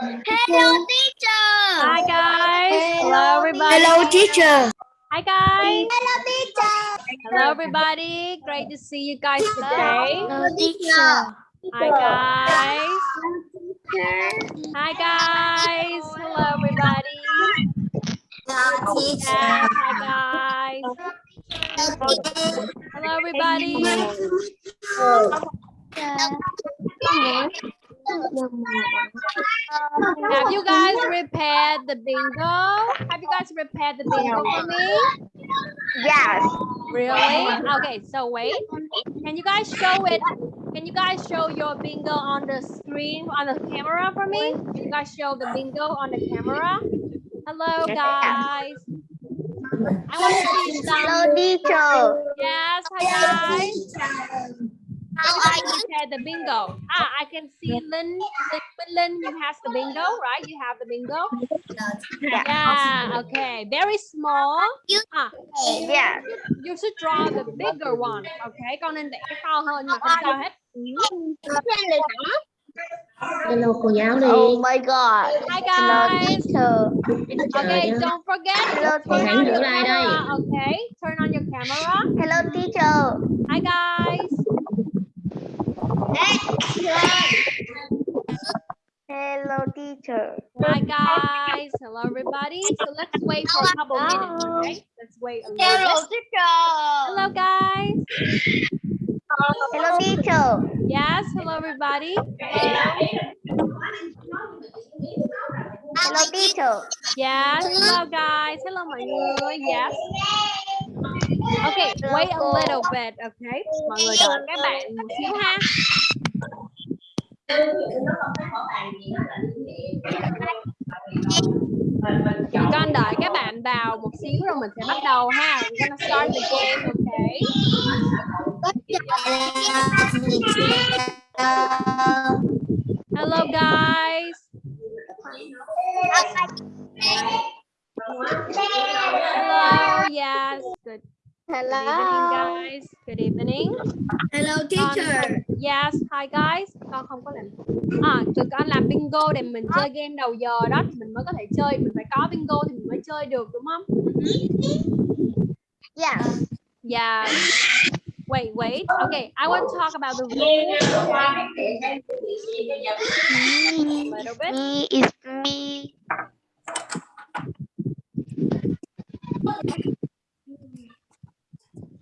Hello, teacher. Hi guys. Hello everybody. Hello, teacher. Hi guys. Hello, teacher. Hello everybody. Great to see you guys today. Hello, teacher. Hi guys. Hi guys. Hello everybody. Hello, Yes, hi guys. Hello everybody. Have you guys prepared the bingo? Have you guys prepared the bingo for me? Yes. Really? Okay, so wait. Can you guys show it? Can you guys show your bingo on the screen, on the camera for me? Can you guys show the bingo on the camera? Hello, guys. I want to see Hello, some. teacher. Yes, hi, guys. How are you? Okay, the bingo. Ah, I can see Lynn. Lynn, Lynn, you have the bingo, right? You have the bingo. Yeah. Okay. Very small. Ah, Yes. you should draw the bigger one. Okay. Con nên vẽ cái to hơn nhưng mà không sao hết. Hello cô giáo đi. Oh my God. Hi Hello, guys. teacher. Okay. Don't forget. Hello, Turn on your camera. Okay. Turn on your camera. Hello, teacher. Hi guys. Hello, teacher. Hi guys. Hello everybody. So let's wait for a couple minutes. Okay. Let's wait a little bit. teacher. Hello guys. Hello, teacher. Yes. Hello everybody. Hello, teacher. Yes. Hello guys. Hello người. Yes. Okay, wait a little bit, okay? Mọi người đợi các bạn một xíu ha. Con đợi các bạn vào một xíu rồi mình sẽ bắt đầu ha. We're gonna start the game, okay? Hello guys. Hello. Yes. Good. Good evening, Hello. guys. Good evening. Hello, Con- Yes, hi guys. Con không có làm. À, tụi con làm bingo để mình chơi game đầu giờ đó thì mình mới có thể chơi. Mình phải có bingo thì mình mới chơi được đúng không? Yes. Yeah. Wait, wait. Okay, I want to talk about the rules a little bit. Me is me.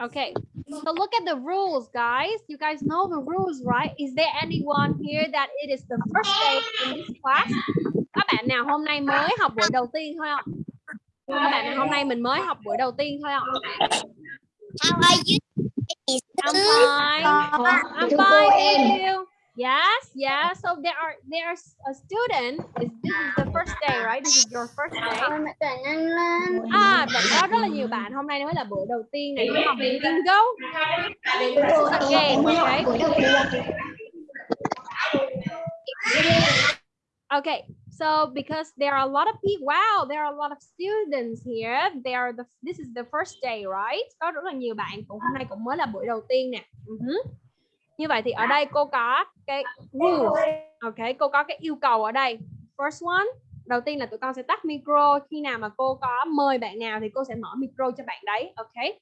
Okay, so look at the rules, guys. You guys know the rules, right? Is there anyone here that it is the first day in this class? Các bạn nào hôm nay mới học buổi đầu tiên thôi không? Các bạn nào hôm nay mình mới học buổi đầu tiên thôi không? How are you? I'm fine. I'm fine, thank you. Yes, yeah. So there are there's a student. Is this is the first day, right? This is your first day. À, bạn có rất là nhiều bạn hôm nay mới là buổi đầu tiên này để học về bingo. A game, okay? Okay, so because there are a lot of people, wow, there are a lot of students here. They are the this is the first day, right? Có rất là nhiều bạn cũng hôm nay cũng mới là buổi đầu tiên nè. Ừ hứ. Như vậy thì ở đây cô có cái rules. Ok, cô có cái yêu cầu ở đây. First one, đầu tiên là tụi con sẽ tắt micro khi nào mà cô có mời bạn nào thì cô sẽ mở micro cho bạn đấy. Ok.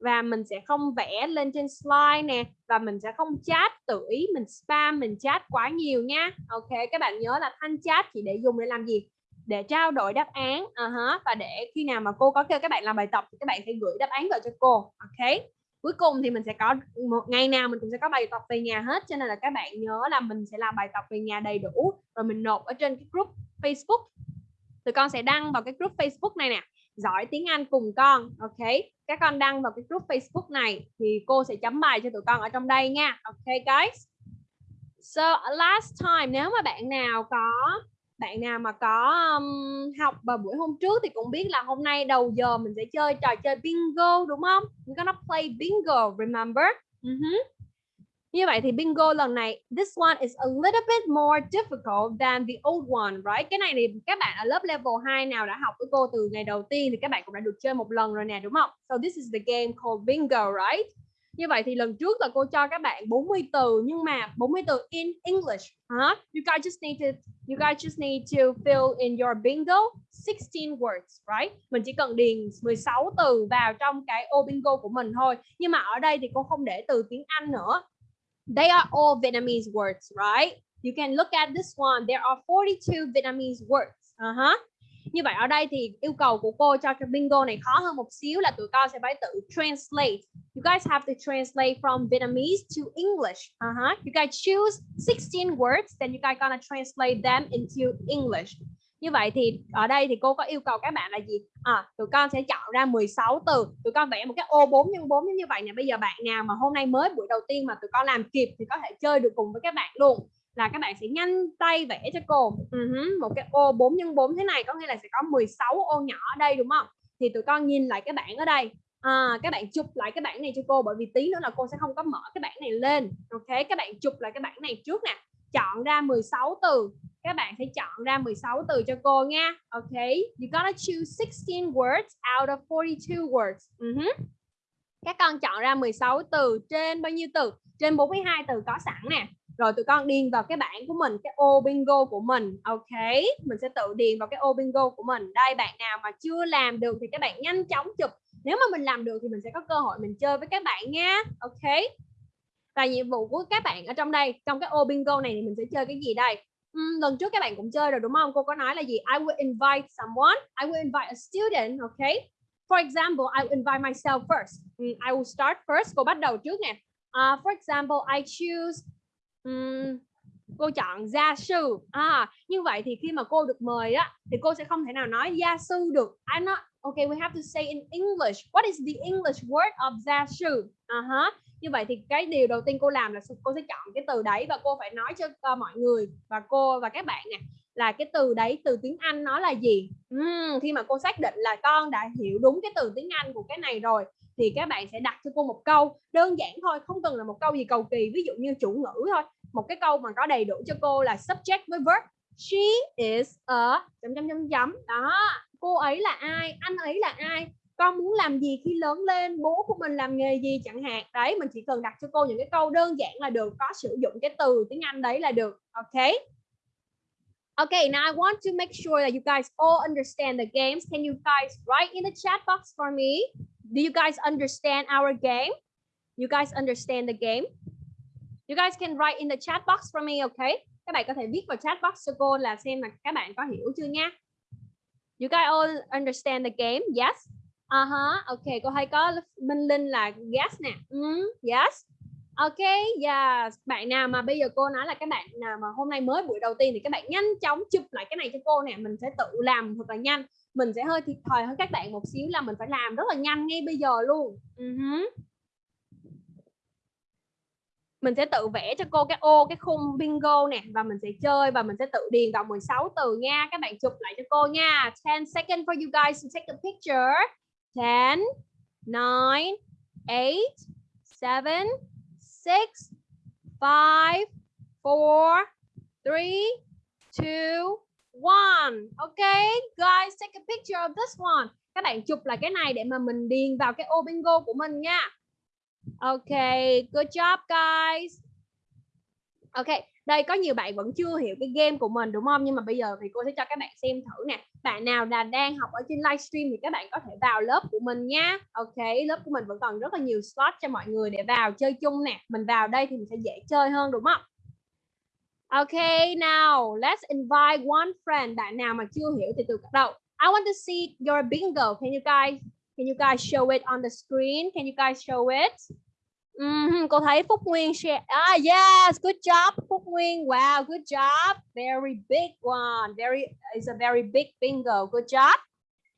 Và mình sẽ không vẽ lên trên slide nè và mình sẽ không chat tự ý mình spam mình chat quá nhiều nha. Ok, các bạn nhớ là thanh chat chỉ để dùng để làm gì? Để trao đổi đáp án uh và để khi nào mà cô có kêu các bạn làm bài tập thì các bạn phải gửi đáp án vào cho cô. Ok cuối cùng thì mình sẽ có một, ngày nào mình cũng sẽ có bài tập về nhà hết, cho nên là các bạn nhớ là mình sẽ làm bài tập về nhà đầy đủ, rồi mình nộp ở trên cái group Facebook. Tụi con sẽ đăng vào cái group Facebook này nè, giỏi tiếng Anh cùng con, ok? Các con đăng vào cái group Facebook này thì cô sẽ chấm bài cho tụi con ở trong đây nha, ok guys? So, last time, nếu mà bạn nào có bạn nào mà có um, học vào buổi hôm trước thì cũng biết là hôm nay đầu giờ mình sẽ chơi trò chơi bingo đúng không? We're gonna play bingo, remember? Uh-huh. Như vậy thì bingo lần này this one is a little bit more difficult than the old one, right? Cái này thì các bạn ở lớp level 2 nào đã học với cô từ ngày đầu tiên thì các bạn cũng đã được chơi một lần rồi nè đúng không? So this is the game called bingo, right? Như vậy thì lần trước là cô cho các bạn 40 từ nhưng mà 40 từ in English. Huh? You guys just need to you guys just need to fill in your bingo 16 words, right? Mình chỉ cần điền 16 từ vào trong cái ô bingo của mình thôi. Nhưng mà ở đây thì cô không để từ tiếng Anh nữa. They are all Vietnamese words, right? You can look at this one. There are 42 Vietnamese words. Uh-huh. Như vậy ở đây thì yêu cầu của cô cho cái bingo này khó hơn một xíu là tụi con sẽ phải tự translate. You guys have to translate from Vietnamese to English. Uh-huh. You guys choose 16 words, then you guys gonna translate them into English. Như vậy thì ở đây thì cô có yêu cầu các bạn là gì? À, tụi con sẽ chọn ra 16 từ. Tụi con vẽ một cái ô 4 x 4 như vậy nè. Bây giờ bạn nào mà hôm nay mới buổi đầu tiên mà tụi con làm kịp thì có thể chơi được cùng với các bạn luôn là các bạn sẽ nhanh tay vẽ cho cô. Uh-huh. một cái ô 4 x 4 thế này có nghĩa là sẽ có 16 ô nhỏ ở đây đúng không? Thì tụi con nhìn lại cái bảng ở đây. À, các bạn chụp lại cái bảng này cho cô bởi vì tí nữa là cô sẽ không có mở cái bảng này lên. Ok các bạn chụp lại cái bảng này trước nè. Chọn ra 16 từ. Các bạn sẽ chọn ra 16 từ cho cô nha. Ok you gotta choose 16 words out of 42 words. Uh-huh. các con chọn ra 16 từ trên bao nhiêu từ? Trên 42 từ có sẵn nè rồi tụi con điền vào cái bảng của mình cái ô bingo của mình ok? Mình sẽ tự điền vào cái ô bingo của mình. Đây bạn nào mà chưa làm được thì các bạn nhanh chóng chụp. Nếu mà mình làm được thì mình sẽ có cơ hội mình chơi với các bạn nha ok? Và nhiệm vụ của các bạn ở trong đây trong cái ô bingo này thì mình sẽ chơi cái gì đây? Uhm, lần trước các bạn cũng chơi rồi đúng không? Cô có nói là gì? I will invite someone. I will invite a student ok? For example I will invite myself first. I will start first. Cô bắt đầu trước nè. Uh, for example I choose um, cô chọn gia sư. À như vậy thì khi mà cô được mời á thì cô sẽ không thể nào nói gia sư được. I'm not okay we have to say in English. What is the English word of gia sư? Uh -huh. như vậy thì cái điều đầu tiên cô làm là cô sẽ chọn cái từ đấy và cô phải nói cho uh, mọi người và cô và các bạn nè là cái từ đấy từ tiếng Anh nó là gì? Uhm, khi mà cô xác định là con đã hiểu đúng cái từ tiếng Anh của cái này rồi thì các bạn sẽ đặt cho cô một câu. Đơn giản thôi, không cần là một câu gì cầu kỳ, ví dụ như chủ ngữ thôi. Một cái câu mà có đầy đủ cho cô là subject với verb. She is a, chấm chấm chấm chấm. Đó, cô ấy là ai, anh ấy là ai, con muốn làm gì khi lớn lên, bố của mình làm nghề gì chẳng hạn. Đấy, mình chỉ cần đặt cho cô những cái câu đơn giản là được, có sử dụng cái từ tiếng Anh đấy là được, ok? Okay, now I want to make sure that you guys all understand the games. Can you guys write in the chat box for me? Do you guys understand our game? You guys understand the game? You guys can write in the chat box for me, okay? Các bạn có thể viết vào chat box cho cô là xem là các bạn có hiểu chưa nha. You guys all understand the game? Yes. Uh-huh. Okay, cô thấy có Minh Linh là yes nè. Mm, yes. Ok, yes. Bạn nào mà bây giờ cô nói là các bạn nào mà hôm nay mới buổi đầu tiên thì các bạn nhanh chóng chụp lại cái này cho cô nè. Mình sẽ tự làm thật là nhanh. Mình sẽ hơi thiệt thòi hơn các bạn một xíu là mình phải làm rất là nhanh ngay bây giờ luôn. Uh -huh mình sẽ tự vẽ cho cô cái ô cái khung bingo nè và mình sẽ chơi và mình sẽ tự điền vào 16 từ nha các bạn chụp lại cho cô nha 10 seconds for you guys to take a picture 10 9 8 7 six, five, four, three, two, one. Okay, guys, take a picture of this one. Các bạn chụp lại cái này để mà mình điền vào cái ô bingo của mình nha. Okay, good job guys. Okay, đây có nhiều bạn vẫn chưa hiểu cái game của mình đúng không? Nhưng mà bây giờ thì cô sẽ cho các bạn xem thử nè. Bạn nào là đang học ở trên livestream thì các bạn có thể vào lớp của mình nha. Ok, lớp của mình vẫn còn rất là nhiều slot cho mọi người để vào chơi chung nè. Mình vào đây thì mình sẽ dễ chơi hơn đúng không? Ok, now let's invite one friend. Bạn nào mà chưa hiểu thì từ đầu. I want to see your bingo. Can you guys Can you guys show it on the screen? Can you guys show it? Mm, cô thấy Phúc Nguyên share. Ah, yes, good job, Phúc Nguyên. Wow, good job. Very big one. Very is a very big bingo. Good job.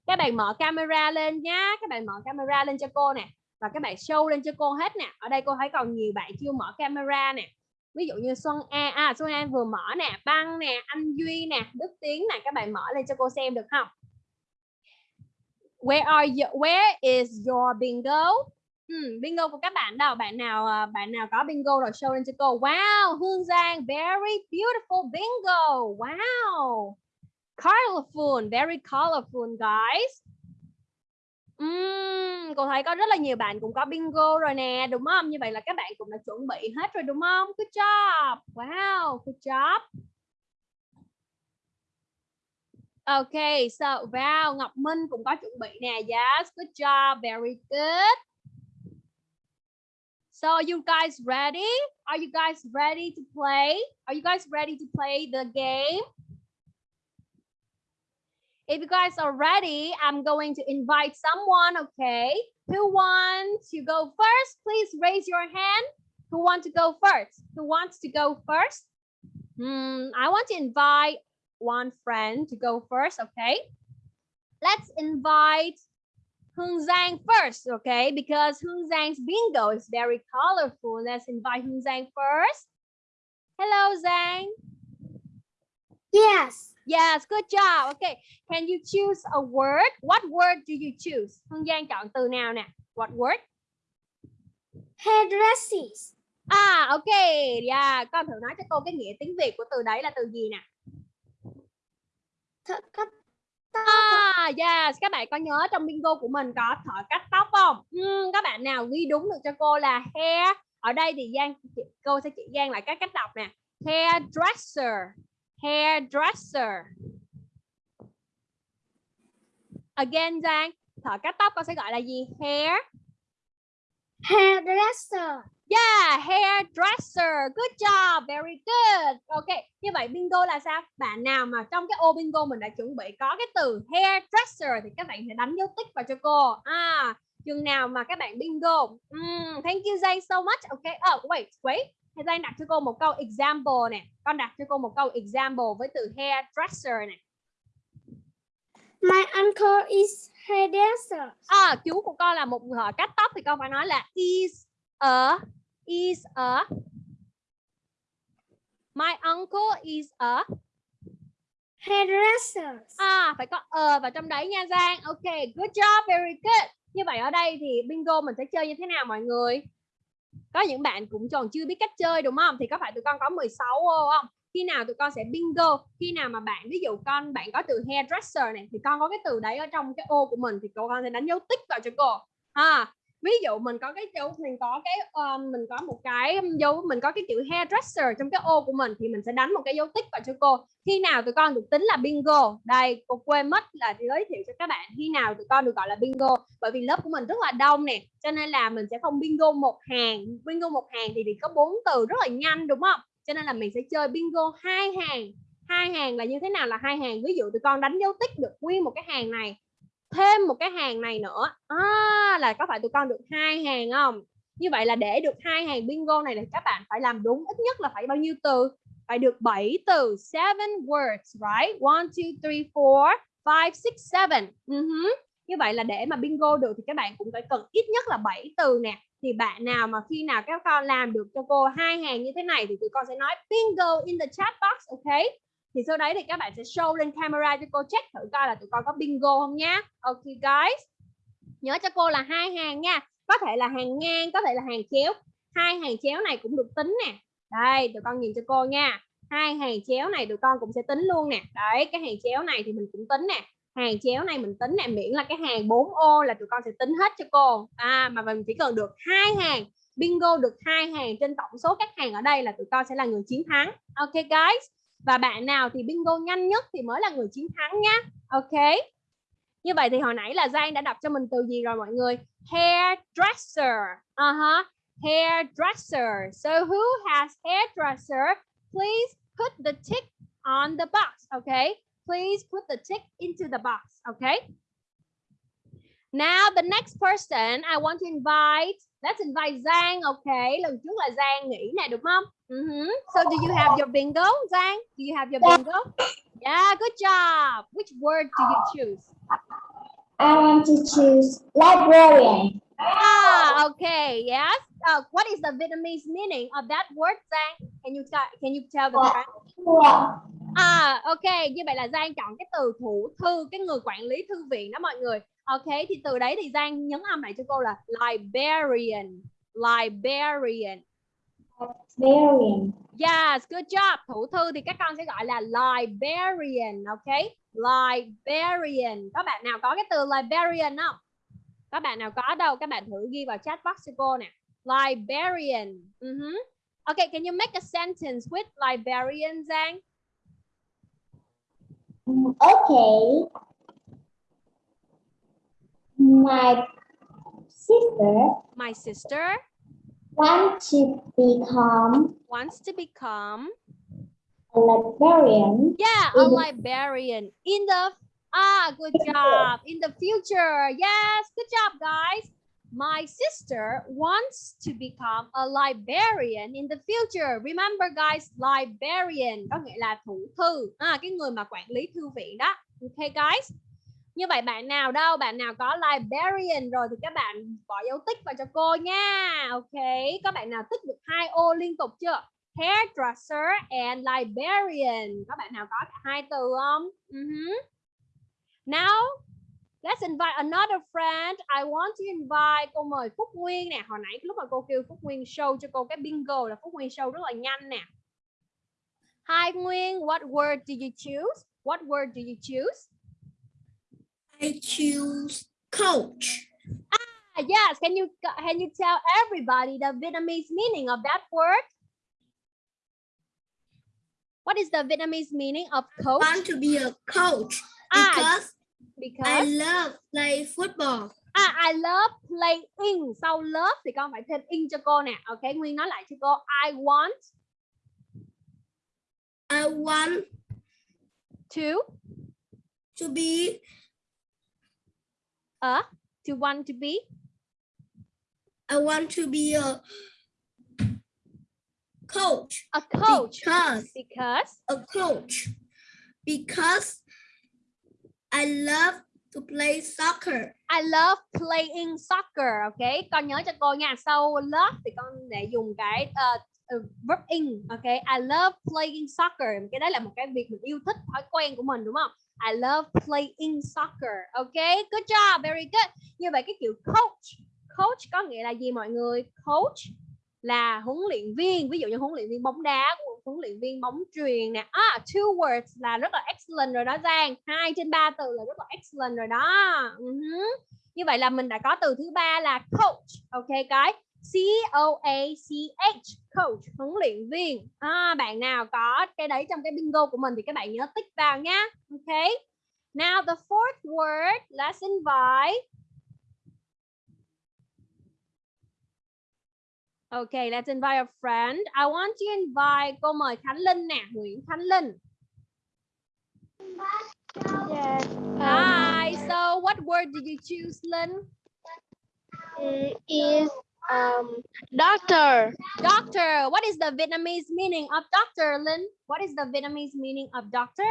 Các bạn mở camera lên nhá. Các bạn mở camera lên cho cô nè. Và các bạn show lên cho cô hết nè. Ở đây cô thấy còn nhiều bạn chưa mở camera nè. Ví dụ như Xuân A, à Xuân An vừa mở nè, Băng nè, anh Duy nè, Đức Tiến nè, các bạn mở lên cho cô xem được không? Where are you? Where is your bingo? Hmm, bingo của các bạn đâu? Bạn nào ờ, bạn nào có bingo rồi show lên cho cô. Wow, Hương Giang, very beautiful bingo. Wow. Colorful, very colorful guys. Ừm, cô thấy có rất là nhiều bạn cũng có bingo rồi nè, đúng không? Như vậy là các bạn cũng đã chuẩn bị hết rồi đúng không? Good job. Wow, good job. Okay, so wow, Ngọc Minh cũng có chuẩn bị nè. Yes, good job. Very good. So you guys ready? Are you guys ready to play? Are you guys ready to play the game? If you guys are ready, I'm going to invite someone, okay? Who wants to go first? Please raise your hand. Who wants to go first? Who wants to go first? Hmm, I want to invite one friend to go first, okay? Let's invite Hương Giang first, okay? Because Hương Giang's bingo is very colorful. Let's invite Hương Giang first. Hello, Giang. Yes. Yes, good job. Okay, can you choose a word? What word do you choose? Hương Giang chọn từ nào nè? What word? Hairdresses. À, ok. Yeah, con thử nói cho cô cái nghĩa tiếng Việt của từ đấy là từ gì nè? Thợ cắt À, yes, các bạn có nhớ trong bingo của mình có thợ cắt tóc không? Ừm, các bạn nào ghi đúng được cho cô là hair. Ở đây thì Giang cô sẽ chỉ Giang lại các cách đọc nè. Hairdresser. Hairdresser. Again Giang, thợ cắt tóc con sẽ gọi là gì? Hair. Hairdresser. Yeah, hairdresser. Good job. Very good. Ok, như vậy bingo là sao? Bạn nào mà trong cái ô bingo mình đã chuẩn bị có cái từ hairdresser thì các bạn sẽ đánh dấu tích vào cho cô. À, chừng nào mà các bạn bingo. Mm, thank you Zay so much. Ok, oh wait, wait. Thì Zay đặt cho cô một câu example nè. Con đặt cho cô một câu example với từ hairdresser nè. My uncle is hairdresser. À, chú của con là một thợ cắt tóc thì con phải nói là is a is a My uncle is a Hairdresser. À, phải có ờ vào trong đấy nha Giang. Ok, good job, very good. Như vậy ở đây thì bingo mình sẽ chơi như thế nào mọi người? Có những bạn cũng còn chưa biết cách chơi đúng không? Thì có phải tụi con có 16 ô không? Khi nào tụi con sẽ bingo? Khi nào mà bạn ví dụ con bạn có từ hairdresser này thì con có cái từ đấy ở trong cái ô của mình thì cô con sẽ đánh dấu tích vào cho cô. Ha. Ví dụ mình có cái dấu mình có cái um, mình có một cái dấu mình có cái chữ hairdresser trong cái ô của mình thì mình sẽ đánh một cái dấu tích vào cho cô. Khi nào tụi con được tính là bingo? Đây cô quên mất là giới thiệu cho các bạn khi nào tụi con được gọi là bingo. Bởi vì lớp của mình rất là đông nè cho nên là mình sẽ không bingo một hàng. Bingo một hàng thì, thì có bốn từ rất là nhanh đúng không? Cho nên là mình sẽ chơi bingo hai hàng. Hai hàng là như thế nào là hai hàng? Ví dụ tụi con đánh dấu tích được nguyên một cái hàng này thêm một cái hàng này nữa. À, là có phải tụi con được hai hàng không? Như vậy là để được hai hàng bingo này thì các bạn phải làm đúng ít nhất là phải bao nhiêu từ? Phải được 7 từ seven words right? One two three four five six seven. Uh-huh. như vậy là để mà bingo được thì các bạn cũng phải cần ít nhất là 7 từ nè. Thì bạn nào mà khi nào các con làm được cho cô hai hàng như thế này thì tụi con sẽ nói bingo in the chat box ok? Thì sau đấy thì các bạn sẽ show lên camera cho cô check thử coi là tụi con có bingo không nhá. Ok, guys. Nhớ cho cô là hai hàng nha. Có thể là hàng ngang, có thể là hàng chéo. Hai hàng chéo này cũng được tính nè. Đây, tụi con nhìn cho cô nha. Hai hàng chéo này tụi con cũng sẽ tính luôn nè. Đấy, cái hàng chéo này thì mình cũng tính nè. Hàng chéo này mình tính nè, miễn là cái hàng 4 ô là tụi con sẽ tính hết cho cô. À mà mình chỉ cần được hai hàng, bingo được hai hàng trên tổng số các hàng ở đây là tụi con sẽ là người chiến thắng. Ok, guys và bạn nào thì bingo nhanh nhất thì mới là người chiến thắng nhá. Ok? Như vậy thì hồi nãy là Giang đã đọc cho mình từ gì rồi mọi người? Hairdresser. Uh -huh. hairdresser. So who has hairdresser? Please put the tick on the box. Okay please put the tick into the box. Okay now the next person I want to invite let's invite Giang okay lần trước là Giang nghĩ nè đúng không? Uh -huh. so do you have your bingo Giang? Do you have your bingo? Yeah good job. Which word do you choose? I want to choose librarian. ah okay yes. Uh, what is the Vietnamese meaning of that word Giang? Can you can you tell the Wow. À ok, như vậy là Giang chọn cái từ thủ thư, cái người quản lý thư viện đó mọi người. Ok, thì từ đấy thì Giang nhấn âm lại cho cô là librarian. Librarian. Librarian. Yes, good job. Thủ thư thì các con sẽ gọi là librarian, ok? Librarian. Có bạn nào có cái từ librarian không? Các bạn nào có đâu, các bạn thử ghi vào chat box cho cô nè. Librarian. Uh Okay, can you make a sentence with librarian, Giang? Mm, Okay. My sister My sister wants to become wants to become a librarian Yeah, a librarian in the ah, good job. In the future, yes, good job, guys. My sister wants to become a librarian in the future. Remember, guys, librarian có nghĩa là thủ thư, à, cái người mà quản lý thư viện đó. Okay, guys. Như vậy bạn nào đâu, bạn nào có librarian rồi thì các bạn bỏ dấu tích vào cho cô nha. Ok, có bạn nào tích được hai ô liên tục chưa? hairdresser and librarian. Có bạn nào có cả hai từ không? Uh-huh. Now, let's invite another friend. I want to invite cô mời Phúc Nguyên nè. Hồi nãy lúc mà cô kêu Phúc Nguyên show cho cô cái bingo là Phúc Nguyên show rất là nhanh nè. Hi Nguyên, what word do you choose? What word do you choose? I choose coach. Ah, yes, can you can you tell everybody the Vietnamese meaning of that word? What is the Vietnamese meaning of coach? Want to be a coach Ah, because I because love play football. À, I love playing. Sau love thì con phải thêm in cho cô nè. Ok, Nguyên nói lại cho cô. I want I want to to be a to want to be I want to be a coach a coach because because a coach because I love to play soccer. I love playing soccer. Ok, con nhớ cho cô nha. Sau love thì con để dùng cái uh, verb in. Ok, I love playing soccer. Cái đấy là một cái việc mình yêu thích, thói quen của mình đúng không? I love playing soccer. Ok, good job, very good. Như vậy cái kiểu coach, coach có nghĩa là gì mọi người? Coach là huấn luyện viên, ví dụ như huấn luyện viên bóng đá, huấn luyện viên bóng truyền nè. À, two words là rất là excellent rồi đó Giang. Hai trên ba từ là rất là excellent rồi đó. Uh-huh. Như vậy là mình đã có từ thứ ba là coach. Ok cái C O A C H coach huấn luyện viên. À, bạn nào có cái đấy trong cái bingo của mình thì các bạn nhớ tích vào nhá. Ok. Now the fourth word, let's invite Okay, let's invite a friend. I want to invite cô mời Khánh Linh nè, Nguyễn Khánh Linh. Yes. Hi. So, what word did you choose, Linh? is um doctor. Doctor. What is the Vietnamese meaning of doctor, Linh? What is the Vietnamese meaning of doctor?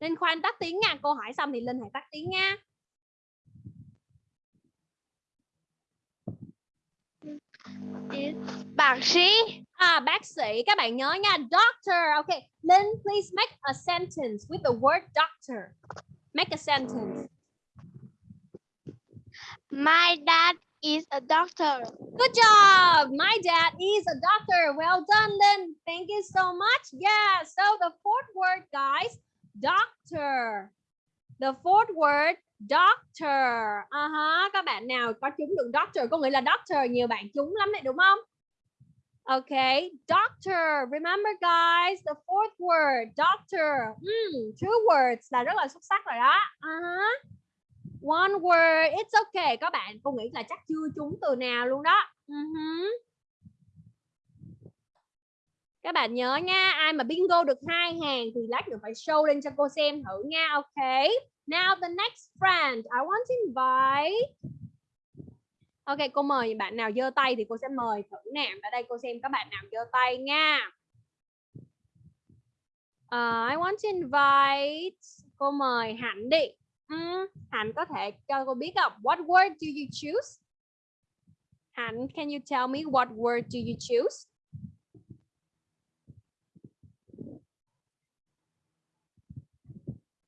Linh khoan tắt tiếng nha. Cô hỏi xong thì Linh hãy tắt tiếng nha. Bác sĩ. À, bác sĩ. Các bạn nhớ nha. Doctor. Okay. Linh, please make a sentence with the word doctor. Make a sentence. My dad is a doctor. Good job. My dad is a doctor. Well done, Lynn. Thank you so much. Yeah. So the fourth word, guys, doctor. The fourth word, doctor. Uh -huh. Các bạn nào có trúng được doctor có nghĩa là doctor nhiều bạn trúng lắm đấy đúng không? Okay, doctor. Remember guys, the fourth word, doctor. Mm, two words là rất là xuất sắc rồi đó. Uh -huh. One word, it's okay. Các bạn, cô nghĩ là chắc chưa trúng từ nào luôn đó. Uh-huh. Các bạn nhớ nha, ai mà bingo được hai hàng thì lát nữa phải show lên cho cô xem thử nha. Okay. Now the next friend, I want to invite. Ok, cô mời bạn nào giơ tay thì cô sẽ mời thử nè. Ở đây cô xem các bạn nào giơ tay nha. Uh, I want to invite. Cô mời Hạnh đi. Ừ, Hạnh có thể cho cô biết không? What word do you choose? Hạnh, can you tell me what word do you choose?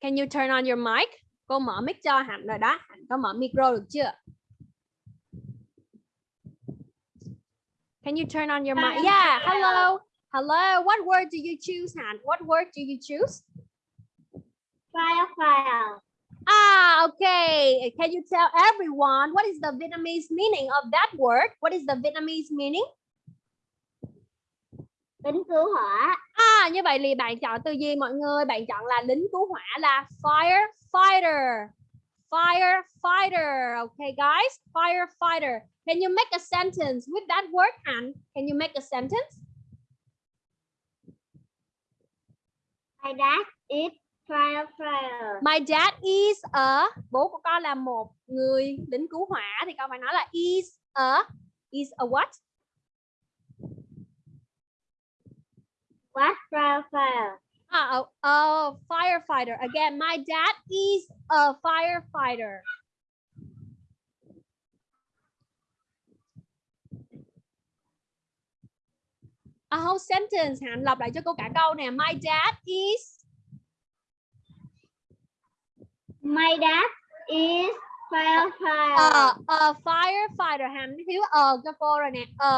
Can you turn on your mic? Cô mở mic cho Hạnh rồi đó. Hạnh có mở micro được chưa? Can you turn on your mic? Yeah, hello. Hello. What word do you choose, Hạnh? What word do you choose? File file. Ah, okay. Can you tell everyone what is the Vietnamese meaning of that word? What is the Vietnamese meaning? Lính cứu hỏa. À, như vậy thì bạn chọn từ gì mọi người? Bạn chọn là lính cứu hỏa là firefighter. Firefighter. Okay, guys. Firefighter. Can you make a sentence with that word, Hạnh? Can you make a sentence? My dad is firefighter. My dad is a bố của con là một người lính cứu hỏa thì con phải nói là is a is a what? What firefighter? Ah, a, a firefighter. Again, my dad is a firefighter. A whole sentence. Hạnh lặp lại cho cô cả câu nè. My dad is My dad is firefighter. a, a firefighter. Hạnh thiếu a cho cô rồi nè. A,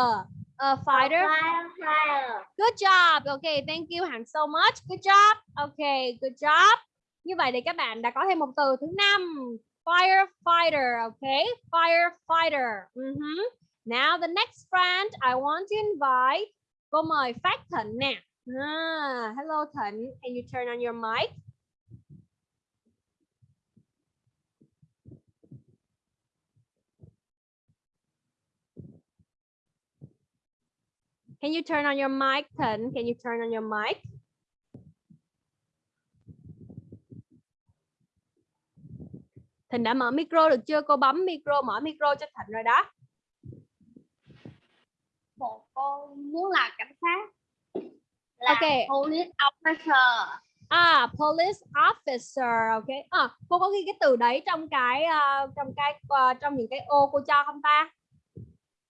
a fighter. Firefighter. Good job. Okay, thank you Hằng so much. Good job. Okay, good job. Như vậy thì các bạn đã có thêm một từ thứ năm. Firefighter. Okay, firefighter. Mhm. Now the next friend I want to invite. Cô mời Phát Thịnh nè. Ah, hello Thịnh. Can you turn on your mic? Can you turn on your mic, Thịnh? Can you turn on your mic? Thịnh đã mở micro được chưa? Cô bấm micro, mở micro cho Thịnh rồi đó. Một con muốn là cảnh sát. Là Ok. police officer. À, police officer, ok. À, cô có ghi cái từ đấy trong cái ờ, trong cái ờ, trong những cái ô cô cho không ta?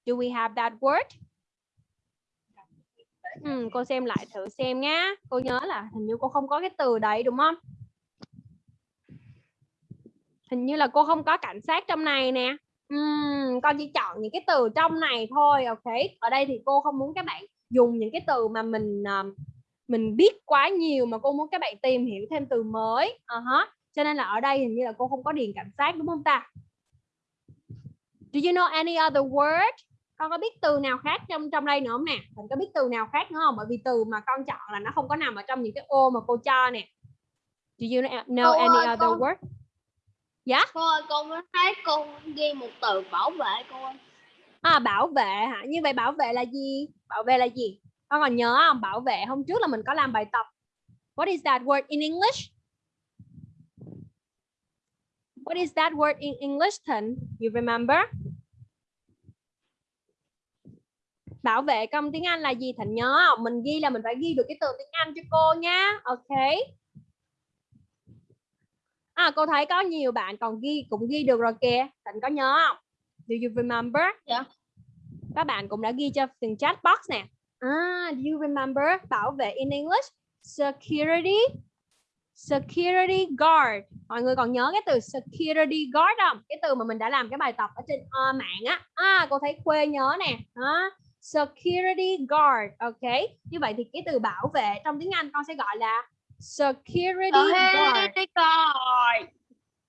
Do we have that word? Ừ, cô xem lại thử xem nhá. Cô nhớ là hình như cô không có cái từ đấy đúng không? Hình như là cô không có cảnh sát trong này nè. Ừm, con chỉ chọn những cái từ trong này thôi, ok. Ở đây thì cô không muốn các bạn dùng những cái từ mà mình ờ, mình biết quá nhiều mà cô muốn các bạn tìm hiểu thêm từ mới. uh hả. Cho nên là ở đây hình như là cô không có điền cảnh sát đúng không ta? Do you know any other word? Con có biết từ nào khác trong trong đây nữa không nè? Mình có biết từ nào khác nữa không? Bởi vì từ mà con chọn là nó không có nằm ở trong những cái ô mà cô cho nè. Do you know, any ơi, other con- word? Yeah? Cô ơi, con mới thấy cô ghi một từ bảo vệ cô ơi. À, bảo vệ hả? Như vậy bảo vệ là gì? Bảo vệ là gì? Con còn nhớ không? Bảo vệ hôm trước là mình có làm bài tập. What is that word in English? What is that word in English, Thịnh? You remember? Bảo vệ trong tiếng Anh là gì Thịnh nhớ không? Mình ghi là mình phải ghi được cái từ tiếng Anh cho cô nha. Ok. À cô thấy có nhiều bạn còn ghi cũng ghi được rồi kìa. Thịnh có nhớ không? Do you remember? Dạ. Các bạn cũng đã ghi cho từng chat box nè. À, do you remember bảo vệ in English? Security security guard. Mọi người còn nhớ cái từ security guard không? Cái từ mà mình đã làm cái bài tập ở trên ờ, mạng á. À, cô thấy Khuê nhớ nè. Đó. Security guard. Ok. Như vậy thì cái từ bảo vệ trong tiếng Anh con sẽ gọi là security guard. coi.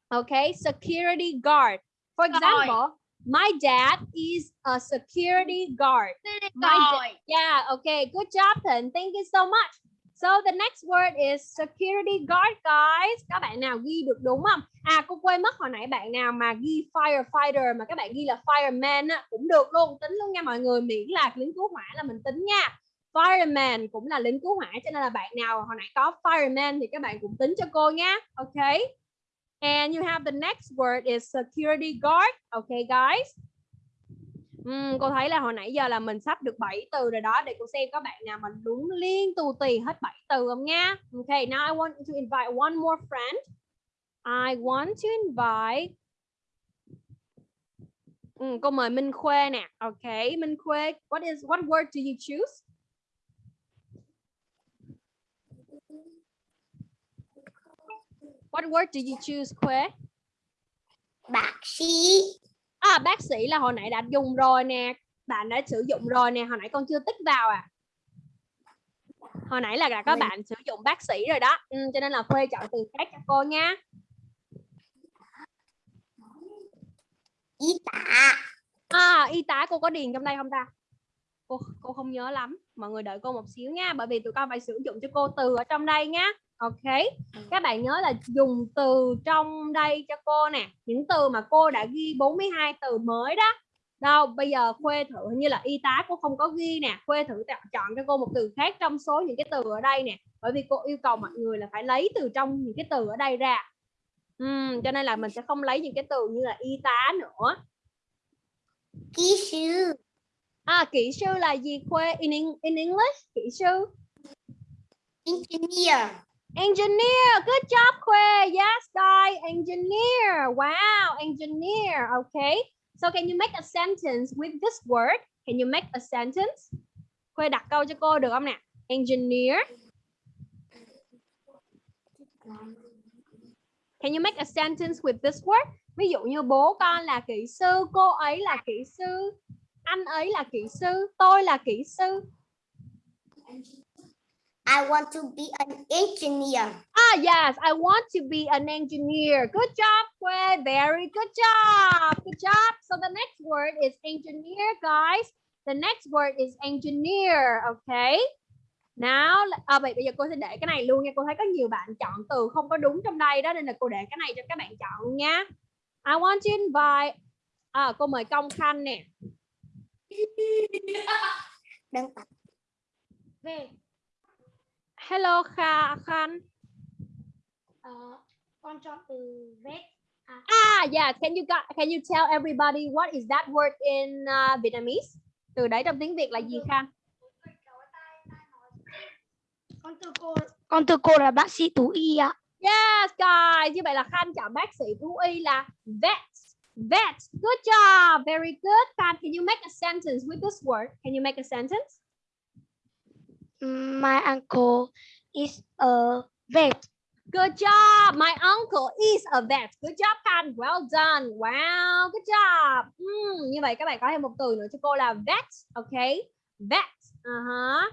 Okay, security guard. For example, my dad is a security guard. My da- yeah, okay, good job Thịnh. Thank you so much. So the next word is security guard, guys. Các bạn nào ghi được đúng không? À, cô quên mất hồi nãy bạn nào mà ghi firefighter mà các bạn ghi là fireman á, cũng được luôn, tính luôn nha mọi người. Miễn là lính cứu hỏa là mình tính nha. Fireman cũng là lính cứu hỏa cho nên là bạn nào hồi nãy có fireman thì các bạn cũng tính cho cô nha. Okay. And you have the next word is security guard. Okay, guys. Uhm, cô thấy là hồi nãy giờ là mình sắp được 7 từ rồi đó để cô xem các bạn nào mà đúng liên tù tì hết 7 từ không nha. Okay, now I want to invite one more friend. I want to invite uhm, cô mời Minh Khuê nè. Okay, Minh Khuê, what is what word do you choose? What word do you choose, Khuê? Bác sĩ à, bác sĩ là hồi nãy đã dùng rồi nè. Bạn đã sử dụng rồi nè. Hồi nãy con chưa tích vào à. Hồi nãy là đã có bạn sử dụng bác sĩ rồi đó. Ừ, cho nên là khuê chọn từ khác cho cô nha. Y tá. À y tá cô có điền trong đây không ta? Cô cô không nhớ lắm. Mọi người đợi cô một xíu nha. Bởi vì tụi con phải sử dụng cho cô từ ở trong đây nhá Ok. Các bạn nhớ là dùng từ trong đây cho cô nè. Những từ mà cô đã ghi 42 từ mới đó. Đâu, bây giờ Khuê thử hình như là y tá cô không có ghi nè. Khuê thử chọn- cho cô một từ khác trong số những cái từ ở đây nè. Bởi vì cô yêu cầu mọi người là phải lấy từ trong những cái từ ở đây ra. Ừm, cho nên là mình sẽ không lấy những cái từ như là y tá nữa. kỹ sư À, kỹ sư là gì Khuê? In, in English, kỹ sư. engineer Engineer, good job Khuê. Yes, guy, engineer. Wow, engineer. Okay. So can you make a sentence with this word? Can you make a sentence? Khuê đặt câu cho cô được không nè? Engineer. Can you make a sentence with this word? Ví dụ như bố con là kỹ sư, cô ấy là kỹ sư, anh ấy là kỹ sư, tôi là kỹ sư. I want to be an engineer Ah, yes, I want to be an engineer. Good job, Kue. Very good job. Good job. So the next word is engineer, guys. The next word is engineer. Okay. Now, à, vậy bây giờ cô sẽ để cái này luôn nha. Cô thấy có nhiều bạn chọn từ không có đúng trong đây đó nên là cô để cái này cho các bạn chọn nha. I want to invite. À, cô mời Công Khanh nè. đơn tập Về. Hello Kha Khanh. Ờ, con chọn từ vet. Ah, yeah. Can you got, can you tell everybody what is that word in uh, Vietnamese? Từ đấy trong tiếng Việt là gì Khanh? Con từ cô con từ cô là bác sĩ Tú Y ạ. Yes, guys. Như vậy là Khanh chọn bác sĩ thú y là vet. Vet. Good job. Very good. Khanh, can you make a sentence with this word? Can you make a sentence? My uncle is a vet. Good job. My uncle is a vet. Good job, Khanh. Well done. Wow. Good job. Ừm, như vậy các bạn có thêm một từ nữa cho cô là vet. Okay. Vet. Uh-huh.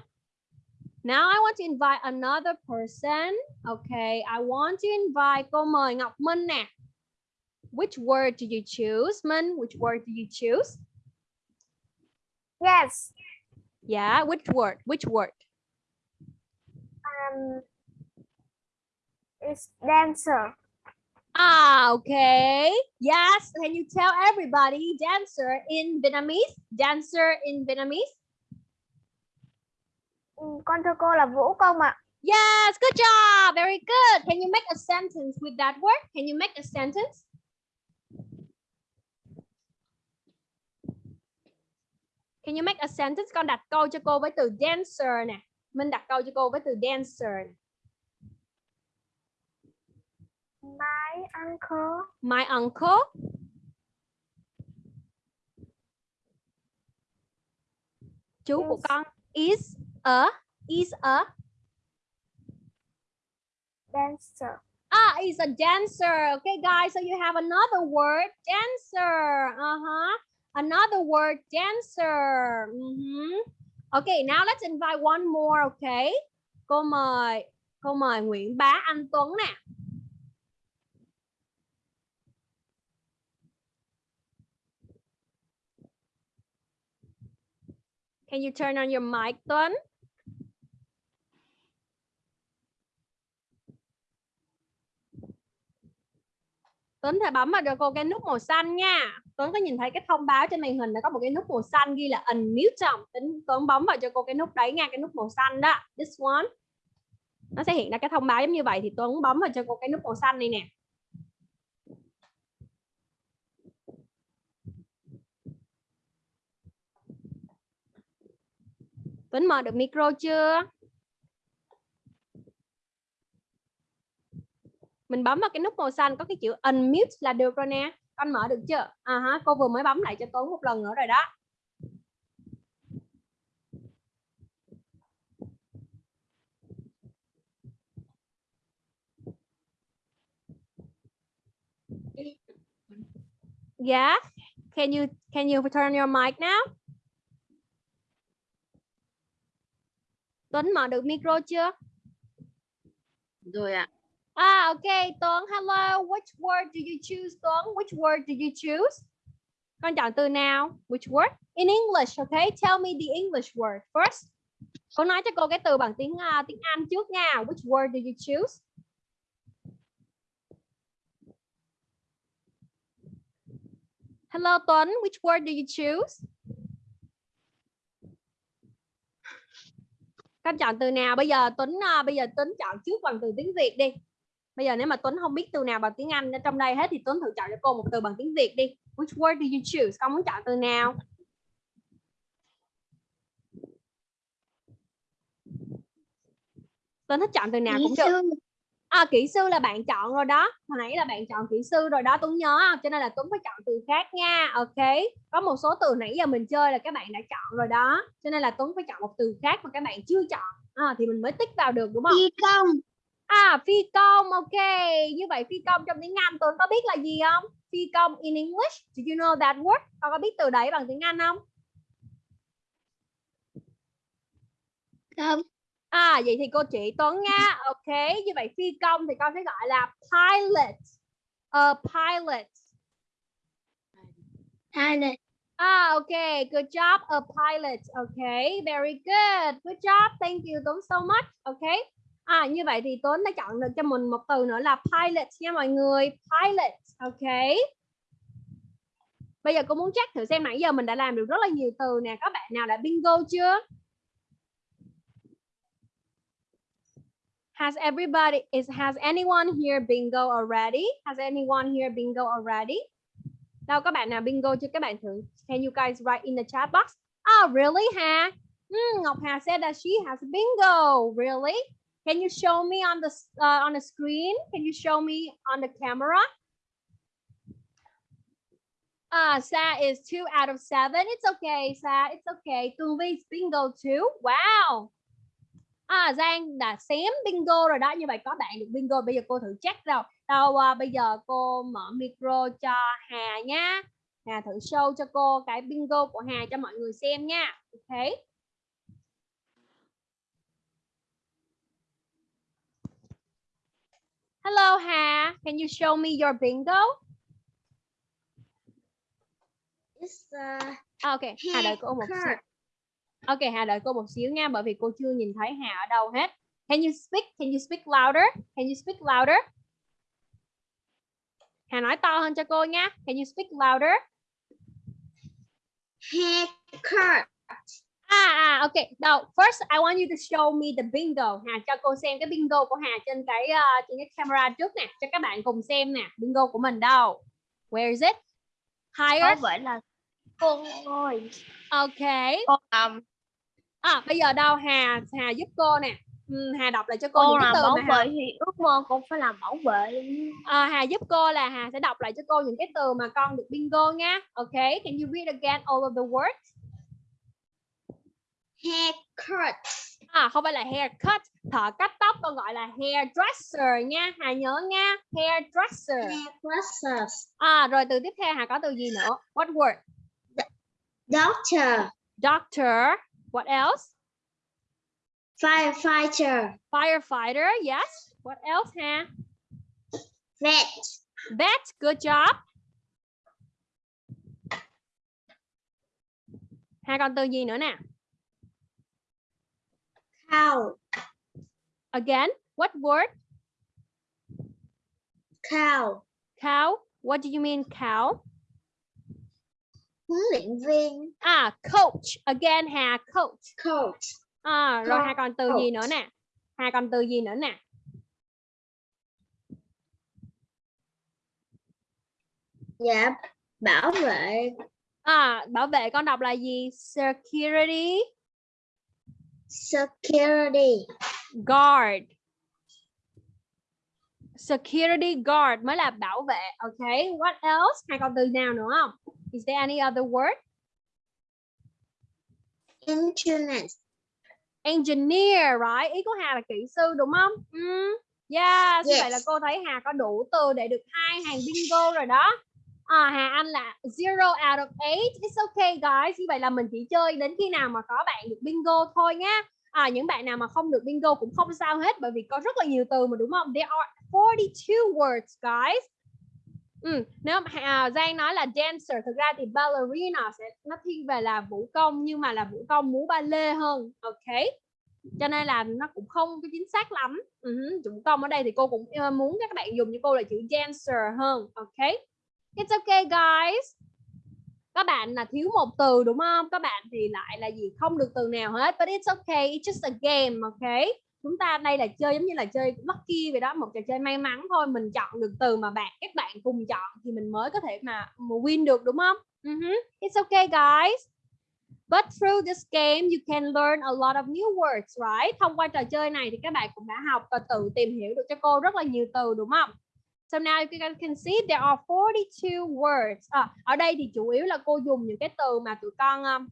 Now I want to invite another person. Okay. I want to invite cô mời Ngọc Minh nè. Which word do you choose? Minh, which word do you choose? Yes. Yeah, which word? Which word? Um, it's dancer. Ah, okay. Yes. Can you tell everybody dancer in Vietnamese? Dancer in Vietnamese? Ừ, Con thưa cô là vũ công ạ. Yes, good job. Very good. Can you make a sentence with that word? Can you make a sentence? Can you make a sentence? Con đặt câu cho cô với từ dancer nè. Minh đặt câu cho cô với từ dancer. My uncle My uncle. Chú của Is- con is a is a dancer. Ah, is a dancer. Okay, guys, so you have another word, dancer. Uh-huh. Another word, dancer. Mhm. Okay, now let's invite one more, okay? Cô mời, cô mời Nguyễn Bá Anh Tuấn nè. Can you turn on your mic, Tuấn? Tuấn phải bấm vào cho cô cái nút màu xanh nha. Tuấn có nhìn thấy cái thông báo trên màn hình nó có một cái nút màu xanh ghi là unmute không? Tuấn, Tuấn bấm vào cho cô cái nút đấy nha, cái nút màu xanh đó. This one. Nó sẽ hiện ra cái thông báo giống như vậy thì Tuấn bấm vào cho cô cái nút màu xanh này nè. Tuấn mở được micro chưa? Mình bấm vào cái nút màu xanh có cái chữ unmute là được rồi nè. Con mở được chưa? À hả cô vừa mới bấm lại cho Tuấn một lần nữa rồi đó. Yeah. Can you can you turn your mic now? Tuấn, mở được micro chưa? Rồi ạ. Ah, okay, Tuấn. Hello. Which word do you choose, Tuấn? Which word do you choose? Con chọn từ nào? Which word? In English, okay? Tell me the English word first. Cô nói cho cô cái từ bằng tiếng uh, tiếng Anh trước nha. Which word do you choose? Hello Tuấn, which word do you choose? Con chọn từ nào? Bây giờ Tuấn uh, bây giờ Tuấn chọn trước bằng từ tiếng Việt đi. Bây giờ nếu mà Tuấn không biết từ nào bằng tiếng Anh ở trong đây hết thì Tuấn thử chọn cho cô một từ bằng tiếng Việt đi. Which word do you choose? Con muốn chọn từ nào? Tuấn thích chọn từ nào cũng được. À, kỹ sư là bạn chọn rồi đó. Hồi nãy là bạn chọn kỹ sư rồi đó. Tuấn nhớ không? Cho nên là Tuấn phải chọn từ khác nha. Ok. Có một số từ nãy giờ mình chơi là các bạn đã chọn rồi đó. Cho nên là Tuấn phải chọn một từ khác mà các bạn chưa chọn. À, thì mình mới tích vào được đúng không? Phi công. À, phi công. Ok. Như vậy phi công trong tiếng Anh Tuấn có biết là gì không? Phi công in English. Do you know that word? Con có biết từ đấy bằng tiếng Anh không? Không. À vậy thì cô chỉ Tuấn nha. Ok, như vậy phi công thì con sẽ gọi là pilot. A pilot. Pilot. Ah, ok, good job, a pilot. Ok, very good. Good job. Thank you Tuấn so much. Ok. À như vậy thì Tuấn đã chọn được cho mình một từ nữa là pilot nha mọi người. Pilot. Ok. Bây giờ cô muốn check thử xem nãy giờ mình đã làm được rất là nhiều từ nè. các bạn nào đã bingo chưa? Has everybody is has anyone here bingo already? Has anyone here bingo already? Đâu các bạn nào bingo chưa? Các bạn thử. Can you guys write in the chat box? Oh, really, ha? Hmm, Ngọc Hà said that she has bingo. Really? Can you show me on the uh, on the screen? Can you show me on the camera? Uh, Sa is two out of seven. It's okay, Sa. It's okay. Tường Vi bingo too. Wow. À, Giang đã xém bingo rồi đó như vậy có bạn được bingo bây giờ cô thử check rồi. đâu à, bây giờ cô mở micro cho Hà nha Hà thử show cho cô cái bingo của Hà cho mọi người xem nha ok Hello Hà can you show me your bingo It's uh, à, ok Hà đợi cô một xíu Ok Hà đợi cô một xíu nha bởi vì cô chưa nhìn thấy Hà ở đâu hết. Can you speak? Can you speak louder? Can you speak louder? Hà nói to hơn cho cô nha. Can you speak louder? haircut. À à ok. Đâu, first I want you to show me the bingo. Hà cho cô xem cái bingo của Hà trên cái uh, trên cái camera trước nè, cho các bạn cùng xem nè. Bingo của mình đâu? Where is it? Higher. Có vẻ là con ơi. Ok. Con um, À bây giờ đâu Hà Hà giúp cô nè. Ừ, Hà đọc lại cho cô con những cái từ bảo mà Hà vệ thì ước mơ con phải làm bảo vệ. À, Hà giúp cô là Hà sẽ đọc lại cho cô những cái từ mà con được bingo nha. Ok, can you read again all of the words? Haircut. À, không phải là haircut, thợ cắt tóc con gọi là hairdresser nha. Hà nhớ nha, hairdresser. Hairdressers. À, rồi từ tiếp theo Hà có từ gì nữa? What word? Doctor. Doctor. What else? Firefighter. Firefighter. Yes. What else, Hà? Vet. Vet. Good job. Hà còn từ gì nữa nè? Cow. Again, what word? Cow. Cow. What do you mean cow? Huấn luyện viên. À, coach. Again, Hà, coach. Coach. À, rồi Hà còn từ gì Coach. nữa nè? Hà còn từ gì nữa nè? Dạ. Bảo vệ. À, bảo vệ con đọc là gì? Security Security. guard. Security guard mới là bảo vệ. Okay, what else? Hà còn từ nào nữa không? Is there any other word? Internet. Engineer, right? Ý của Hà là kỹ sư đúng không? Mm. Yes, như vậy là Yes. cô thấy Hà có đủ từ để được hai hàng bingo rồi đó. À, Hà Anh là zero out of eight. It's okay guys. Như vậy là mình chỉ chơi đến khi nào mà có bạn được bingo thôi nhá. À, những bạn nào mà không được bingo cũng không sao hết bởi vì có rất là nhiều từ mà đúng không? There are 42 words guys. Ừ, nếu mà à, Giang nói là dancer thực ra thì ballerina sẽ nó thiên về là vũ công nhưng mà là vũ công múa ba lê hơn ok cho nên là nó cũng không có chính xác lắm uh vũ công ở đây thì cô cũng ờ, muốn các bạn dùng cho cô là chữ dancer hơn ok it's okay guys. Các bạn là thiếu một từ đúng không? Các bạn thì lại là gì? Không được từ nào hết but it's okay. It's just a game okay? chúng ta đây là chơi giống như là chơi lucky vậy đó một trò chơi may mắn thôi. Mình chọn được từ mà bạn các bạn cùng chọn thì mình mới có thể mà, mà win được đúng không? Uh-huh. it's okay guys. But through this game you can learn a lot of new words right? Thông qua trò chơi này thì các bạn cũng đã học và tự tìm hiểu được cho cô rất là nhiều từ đúng không? So now you can see there are 42 words. À, ở đây thì chủ yếu là cô dùng những cái từ mà tụi con um,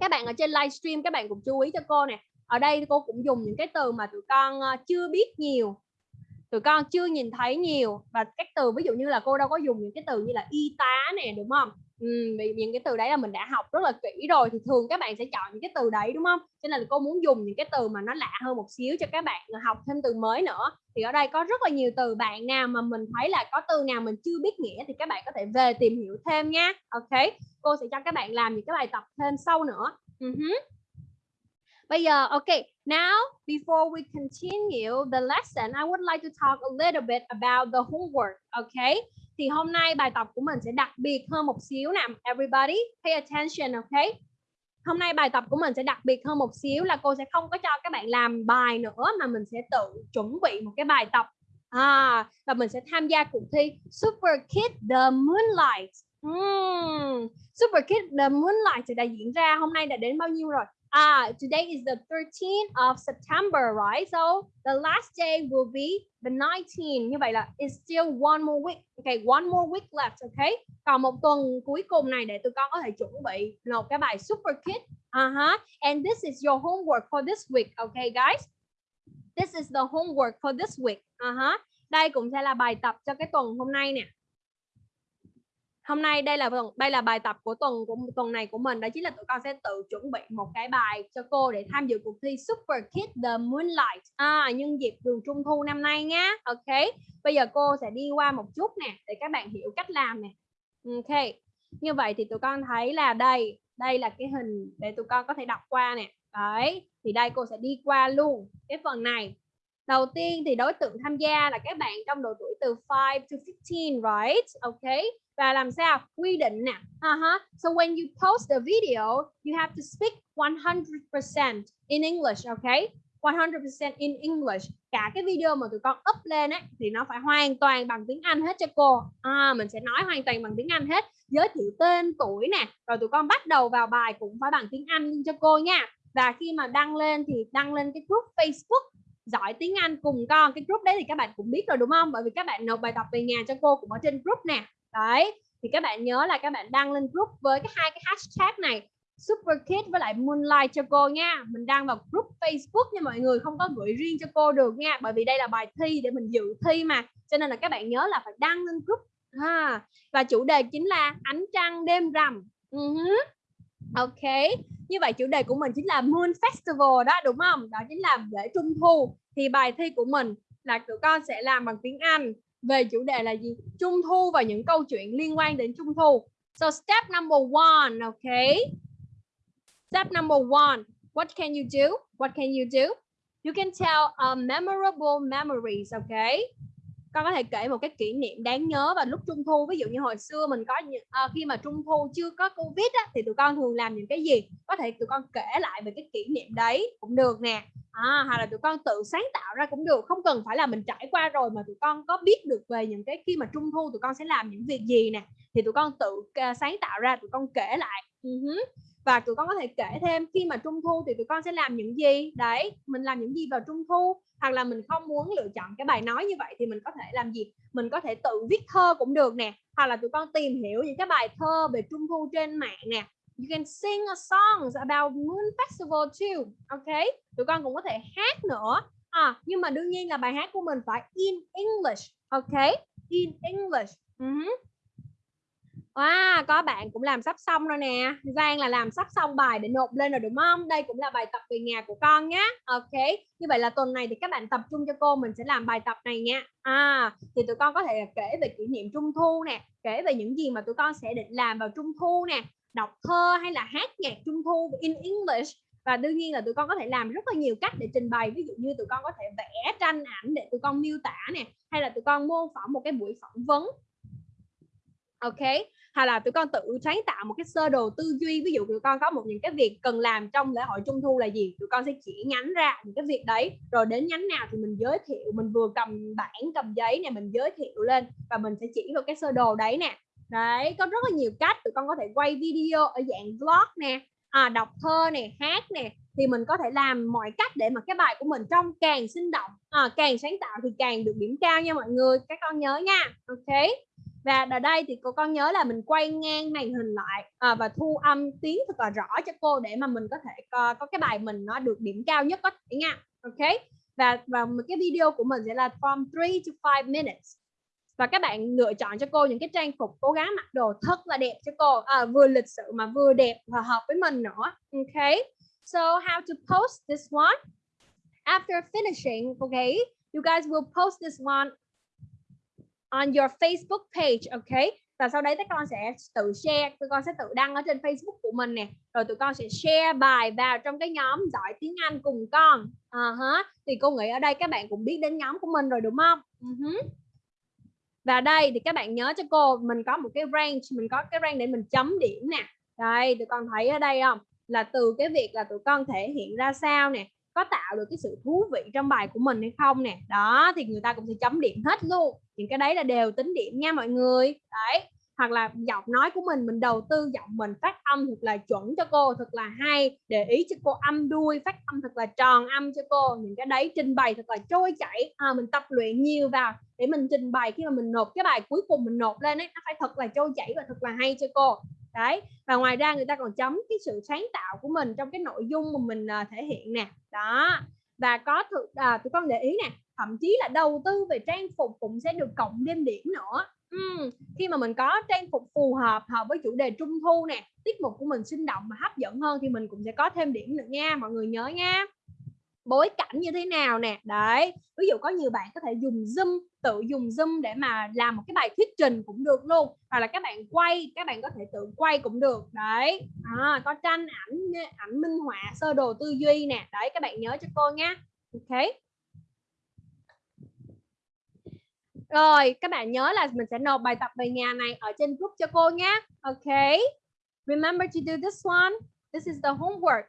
các bạn ở trên livestream các bạn cũng chú ý cho cô nè ở đây cô cũng dùng những cái từ mà tụi con uh, chưa biết nhiều tụi con chưa nhìn thấy nhiều và các từ ví dụ như là cô đâu có dùng những cái từ như là y tá nè đúng không? Ừ, vì những cái từ đấy là mình đã học rất là kỹ rồi thì thường các bạn sẽ chọn những cái từ đấy đúng không? Cho nên là cô muốn dùng những cái từ mà nó lạ hơn một xíu cho các bạn học thêm từ mới nữa. Thì ở đây có rất là nhiều từ bạn nào mà mình thấy là có từ nào mình chưa biết nghĩa thì các bạn có thể về tìm hiểu thêm nha. Ok cô sẽ cho các bạn làm những cái bài tập thêm sau nữa. Uh -huh. Bây giờ, okay, now before we continue the lesson, I would like to talk a little bit about the homework, okay? Thì hôm nay bài tập của mình sẽ đặc biệt hơn một xíu nè. Everybody, pay attention, okay? Hôm nay bài tập của mình sẽ đặc biệt hơn một xíu là cô sẽ không có cho các bạn làm bài nữa mà mình sẽ tự chuẩn bị một cái bài tập. À, và mình sẽ tham gia cuộc thi Super Kid The Moonlight. Mm. Super Kid The Moonlight sẽ đã diễn ra hôm nay đã đến bao nhiêu rồi? Ah, today is the 13th of September, right? So the last day will be the 19th. Như vậy là it's still one more week. Okay, one more week left, okay? Còn một tuần cuối cùng này để tụi con có thể chuẩn bị nộp cái bài Super Kid. Uh-huh. And this is your homework for this week, okay guys? This is the homework for this week. Uh-huh. Đây cũng sẽ là bài tập cho cái tuần hôm nay nè hôm nay đây là đây là bài tập của tuần của tuần này của mình. Đó chính là tụi con sẽ tự chuẩn bị một cái bài cho cô để tham dự cuộc thi Super Kid The Moonlight. À, nhân dịp đường trung thu năm nay nhá. Ok bây giờ cô sẽ đi qua một chút nè để các bạn hiểu cách làm nè. Ok như vậy thì tụi con thấy là đây đây là cái hình để tụi con có thể đọc qua nè. Đấy thì đây cô sẽ đi qua luôn cái phần này. Đầu tiên thì đối tượng tham gia là các bạn trong độ tuổi từ 5 to 15 right? Ok và làm sao? Quy định nè. Uh-huh. so when you post the video you have to speak 100% in English okay? 100% in English. Cả cái video mà tụi con up lên ấy thì nó phải hoàn toàn bằng tiếng Anh hết cho cô. À, mình sẽ nói hoàn toàn bằng tiếng Anh hết. Giới thiệu tên tuổi nè rồi tụi con bắt đầu vào bài cũng phải bằng tiếng Anh cho cô nha. Và khi mà đăng lên thì đăng lên cái group Facebook giỏi tiếng Anh cùng con. Cái group đấy thì các bạn cũng biết rồi đúng không? Bởi vì các bạn nộp bài tập về nhà cho cô cũng ở trên group nè đấy, thì các bạn nhớ là các bạn đăng lên group với cái hai cái hashtag này Super Kid với lại Moonlight cho cô nha. Mình đăng vào group Facebook nha mọi người, không có gửi riêng cho cô được nha, bởi vì đây là bài thi để mình dự thi mà. Cho nên là các bạn nhớ là phải đăng lên group, ha. Và chủ đề chính là ánh trăng đêm rằm. Ừ uh -huh. ok, như vậy chủ đề của mình chính là Moon Festival đó, đúng không? Đó chính là lễ trung thu. Thì bài thi của mình là tụi con sẽ làm bằng tiếng Anh về chủ đề là gì? Trung thu và những câu chuyện liên quan đến trung thu. So step number one okay step number one what can you do? What can you do? You can tell a memorable memories okay con có thể kể một cái kỷ niệm đáng nhớ vào lúc trung thu. Ví dụ như hồi xưa mình có uh, khi mà trung thu chưa có covid á, thì tụi con thường làm những cái gì? Có thể tụi con kể lại về cái kỷ niệm đấy cũng được nè à, hoặc là tụi con tự sáng tạo ra cũng được không cần phải là mình trải qua rồi mà tụi con có biết được về những cái khi mà trung thu tụi con sẽ làm những việc gì nè thì tụi con tự uh, sáng tạo ra tụi con kể lại. Uh-huh. và tụi con có thể kể thêm khi mà trung thu thì tụi con sẽ làm những gì? Đấy mình làm những gì vào trung thu? Hoặc là mình không muốn lựa chọn cái bài nói như vậy thì mình có thể làm gì? Mình có thể tự viết thơ cũng được nè. Hoặc là tụi con tìm hiểu những cái bài thơ về trung thu trên mạng nè you can sing a songs about moon festival too ok tụi con cũng có thể hát nữa à, nhưng mà đương nhiên là bài hát của mình phải in English ok in English uh -huh. Wow, có bạn cũng làm sắp xong rồi nè. Giang là làm sắp xong bài để nộp lên rồi đúng không? Đây cũng là bài tập về nhà của con nhé. Ok. Như vậy là tuần này thì các bạn tập trung cho cô mình sẽ làm bài tập này nha. À, thì tụi con có thể kể về kỷ niệm trung thu nè, kể về những gì mà tụi con sẽ định làm vào trung thu nè, đọc thơ hay là hát nhạc trung thu in English. Và đương nhiên là tụi con có thể làm rất là nhiều cách để trình bày. Ví dụ như tụi con có thể vẽ tranh ảnh để tụi con miêu tả nè, hay là tụi con mô phỏng một cái buổi phỏng vấn. Ok? Hay là tụi con tự sáng tạo một cái sơ đồ tư duy. Ví dụ tụi con có một những cái việc cần làm trong lễ hội trung thu là gì? Tụi con sẽ chỉ nhánh ra những cái việc đấy. Rồi đến nhánh nào thì mình giới thiệu. Mình vừa cầm bảng, cầm giấy này mình giới thiệu lên và mình sẽ chỉ vào cái sơ đồ đấy nè đấy có rất là nhiều cách tụi con có thể quay video ở dạng vlog nè à, đọc thơ nè hát nè thì mình có thể làm mọi cách để mà cái bài của mình trong càng sinh động à, càng sáng tạo thì càng được điểm cao nha mọi người các con nhớ nha. Ok và ở đây thì cô con nhớ là mình quay ngang màn hình lại à, và thu âm tiếng thật là rõ cho cô để mà mình có thể có, có cái bài mình nó được điểm cao nhất có thể nha. Ok và và một cái video của mình sẽ là from 3 to 5 minutes và các bạn lựa chọn cho cô những cái trang phục cố gắng mặc đồ thật là đẹp cho cô. À, vừa lịch sự mà vừa đẹp và hợp với mình nữa. Ok. So how to post this one? After finishing okay you guys will post this one on your Facebook page okay và sau đấy các con sẽ tự share tụi con sẽ tự đăng ở trên Facebook của mình nè. Rồi tụi con sẽ share bài vào trong cái nhóm giỏi tiếng Anh cùng con. Ờ uh -huh. thì cô nghĩ ở đây các bạn cũng biết đến nhóm của mình rồi đúng không? Ừ uh -huh và đây thì các bạn nhớ cho cô, mình có một cái range, mình có cái range để mình chấm điểm nè. Đây, tụi con thấy ở đây không? Là từ cái việc là tụi con thể hiện ra sao nè? Có tạo được cái sự thú vị trong bài của mình hay không nè? Đó, thì người ta cũng sẽ chấm điểm hết luôn. Những cái đấy là đều tính điểm nha mọi người. Đấy hoặc là giọng nói của mình mình đầu tư giọng mình phát âm thật là chuẩn cho cô thật là hay. Để ý cho cô âm đuôi phát âm thật là tròn âm cho cô. Những cái đấy trình bày thật là trôi chảy. À, mình tập luyện nhiều vào để mình trình bày khi mà mình nộp cái bài cuối cùng mình nộp lên ấy nó phải thật là trôi chảy và thật là hay cho cô. Đấy và ngoài ra người ta còn chấm cái sự sáng tạo của mình trong cái nội dung mà mình uh, thể hiện nè. Đó và có thực à, tụi con để ý nè thậm chí là đầu tư về trang phục cũng sẽ được cộng thêm điểm nữa uhm, khi mà mình có trang phục phù hợp hợp với chủ đề trung thu nè tiết mục của mình sinh động và hấp dẫn hơn thì mình cũng sẽ có thêm điểm nữa nha mọi người nhớ nha. Bối cảnh như thế nào nè? Đấy ví dụ có nhiều bạn có thể dùng zoom tự dùng zoom để mà làm một cái bài thuyết trình cũng được luôn hoặc là các bạn quay các bạn có thể tự quay cũng được. Đấy à, có tranh ảnh ảnh minh họa sơ đồ tư duy nè. Đấy các bạn nhớ cho cô nha. Ok. Rồi các bạn nhớ là mình sẽ nộp bài tập về nhà này ở trên group cho cô nhé ok remember to do this one this is the homework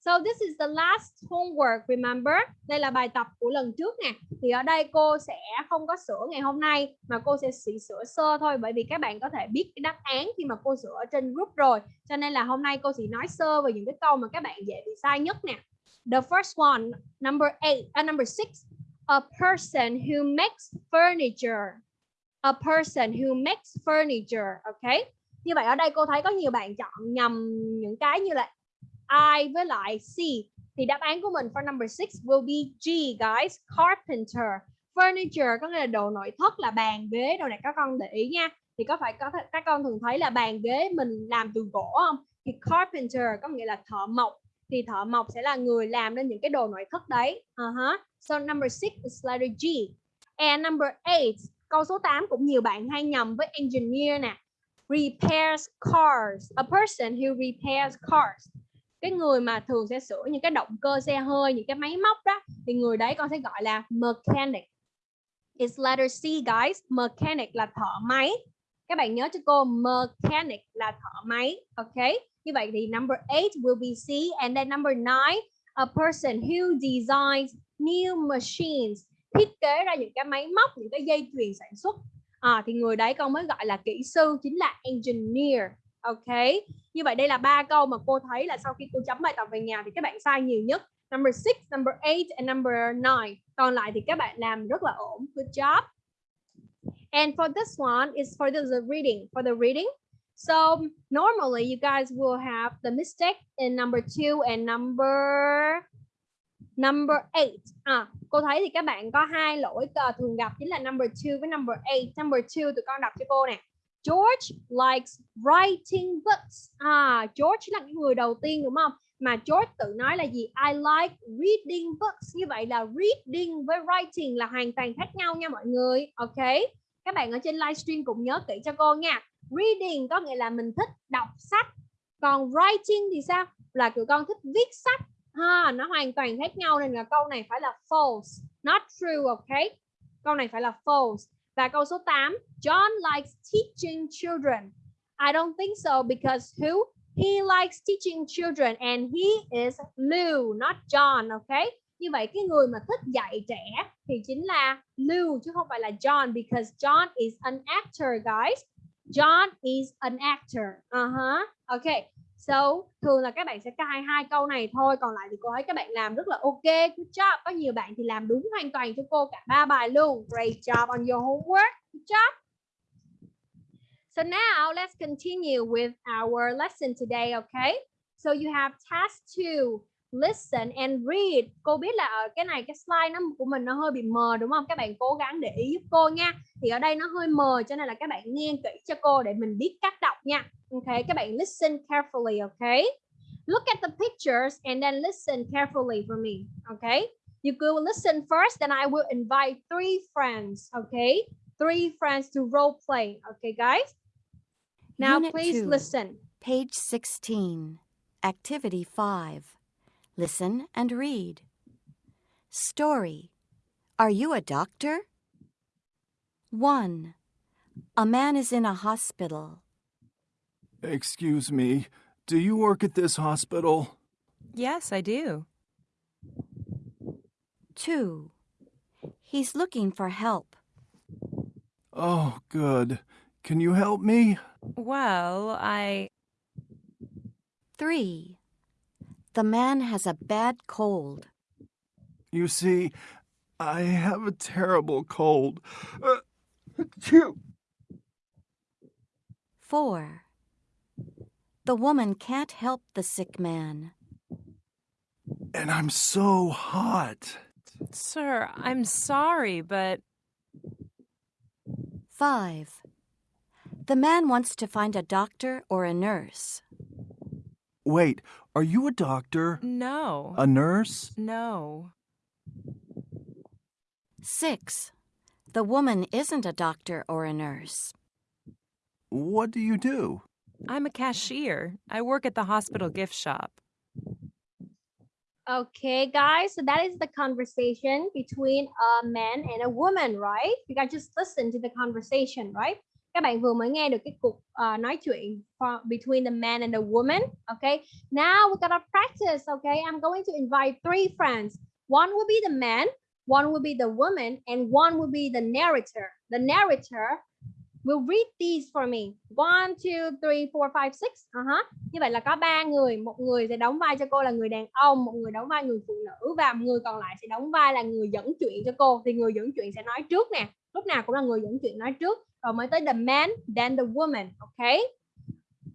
So this is the last homework, remember? Đây là bài tập của lần trước nè. Thì ở đây cô sẽ không có sửa ngày hôm nay mà cô sẽ chỉ sửa sơ thôi bởi vì các bạn có thể biết cái đáp án khi mà cô sửa ở trên group rồi. Cho nên là hôm nay cô chỉ nói sơ về những cái câu mà các bạn dễ bị sai nhất nè. The first one, number 8, uh, à, number 6. A person who makes furniture. A person who makes furniture, okay? Như vậy ở đây cô thấy có nhiều bạn chọn nhầm những cái như là I với lại C. Thì đáp án của mình for number 6 will be G guys. Carpenter. Furniture có nghĩa là đồ nội thất là bàn ghế đồ này các con để ý nha. Thì có phải có các con thường thấy là bàn ghế mình làm từ gỗ không? Thì carpenter có nghĩa là thợ mộc. Thì thợ mộc sẽ là người làm nên những cái đồ nội thất đấy. Ờ uh -huh so number 6 is letter G. And number 8 câu số 8 cũng nhiều bạn hay nhầm với engineer nè. Repairs cars. A person who repairs cars. Cái người mà thường sẽ sửa những cái động cơ xe hơi, những cái máy móc đó, thì người đấy con sẽ gọi là mechanic. It's letter C, guys. Mechanic là thợ máy. Các bạn nhớ cho cô, mechanic là thợ máy, ok? Như vậy thì number 8 will be C, and then number 9 a person who designs new machines thiết kế ra những cái máy móc những cái dây chuyền sản xuất. À, thì người đấy con mới gọi là kỹ sư chính là engineer ok? Như vậy đây là ba câu mà cô thấy là sau khi cô chấm bài tập về nhà thì các bạn sai nhiều nhất. Number 6, number 8 and number 9 còn lại thì các bạn làm rất là ổn. Good job. And for this one is for the reading for the reading. So normally you guys will have the mistake in number 2 and number number 8 à cô thấy thì các bạn có hai lỗi ờ, thường gặp chính là number 2 với number 8 number 2 tụi con đọc cho cô nè George likes writing books. À, George là cái người đầu tiên đúng không? Mà George tự nói là gì? I like reading books. Như vậy là reading với writing là hoàn toàn khác nhau nha mọi người. Ok. Các bạn ở trên livestream cũng nhớ kỹ cho cô nha. Reading có nghĩa là mình thích đọc sách. Còn writing thì sao? Là tụi con thích viết sách. Ha, nó hoàn toàn khác nhau nên là câu này phải là false, not true, ok? Câu này phải là false. Và câu số 8, John likes teaching children. I don't think so because who? He likes teaching children and he is Lou, not John, okay? Như vậy cái người mà thích dạy trẻ thì chính là Lou chứ không phải là John because John is an actor, guys. John is an actor. Uh-huh. Okay. So, thường là các bạn sẽ cài hai câu này thôi, còn lại thì cô thấy các bạn làm rất là ok. Good job. Có nhiều bạn thì làm đúng hoàn toàn cho cô cả ba bài luôn. Great job on your homework. Good job. So now let's continue with our lesson today, okay? So you have task 2, listen and read. Cô biết là ở cái này cái slide nó của mình nó hơi bị mờ đúng không? Các bạn cố gắng để ý giúp cô nha. Thì ở đây nó hơi mờ cho nên là các bạn nghe kỹ cho cô để mình biết cách đọc nha. Okay, các bạn listen carefully, okay? Look at the pictures and then listen carefully for me, okay? You go listen first, then I will invite three friends, okay? Three friends to role play, okay, guys? Now, Unit please two. listen. Page 16. Activity 5. Listen and read. Story. Are you a doctor? 1. A man is in a hospital. Excuse me, do you work at this hospital? Yes, I do. 2. He's looking for help. Oh, good. Can you help me? Well, I. 3. The man has a bad cold. You see, I have a terrible cold. Uh, achoo. 4. The woman can't help the sick man. and I'm so hot. Sir, I'm sorry, but 5. The man wants to find a doctor or a nurse. Wait, are you a doctor? no. A nurse? no. 6. The woman isn't a doctor or a nurse. What do you do? I'm a cashier. I work at the hospital gift shop. Okay, guys, so that is the conversation between a man and a woman, right? You guys just listen to the conversation, right? Các bạn vừa mới nghe được cái cuộc uh, nói chuyện between the man and the woman. Okay, now we're gonna practice. Okay, I'm going to invite three friends. One will be the man, one will be the woman, and one will be the narrator. The narrator will read these for me. One, two, three, four, five, six. Uh-huh. Như vậy là có ba người, một người sẽ đóng vai cho cô là người đàn ông, một người đóng vai người phụ nữ và một người còn lại sẽ đóng vai là người dẫn chuyện cho cô. Thì người dẫn chuyện sẽ nói trước nè. Lúc nào cũng là người dẫn chuyện nói trước, rồi mới tới the man, then the woman, okay?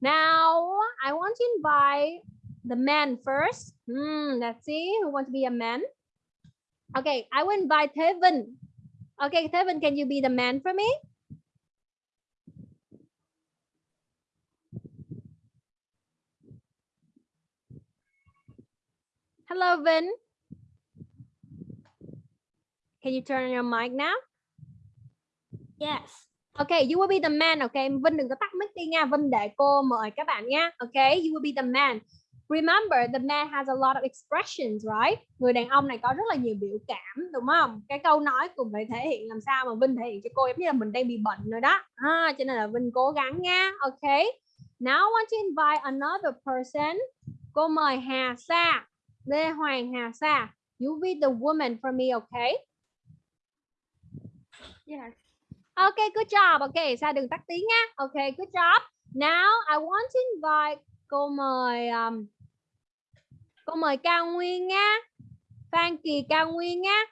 Now, I want to invite the man first. Hmm, let's see who wants to be a man. Okay, I will invite Thế Okay, Thế can you be the man for me? Hello, Vin. Can you turn on your mic now? Yes. Okay, you will be the man. Okay, Vinh đừng có tắt mic đi nha. Vinh để cô mời các bạn nha. Okay, you will be the man. Remember, the man has a lot of expressions, right? Người đàn ông này có rất là nhiều biểu cảm, đúng không? Cái câu nói cũng phải thể hiện làm sao mà Vinh thể hiện cho cô giống như là mình đang bị bệnh rồi đó. À, cho nên là Vinh cố gắng nha. Okay. Now I want to invite another person. Cô mời Hà Sa. Lê Hoàng Hà Sa. You be the woman for me, okay? Yes. Okay, good job. Okay, Sa đừng tắt tiếng nha. Okay, good job. Now I want to invite cô mời um, cô mời Cao Nguyên nha. Phan Kỳ Cao Nguyên nha.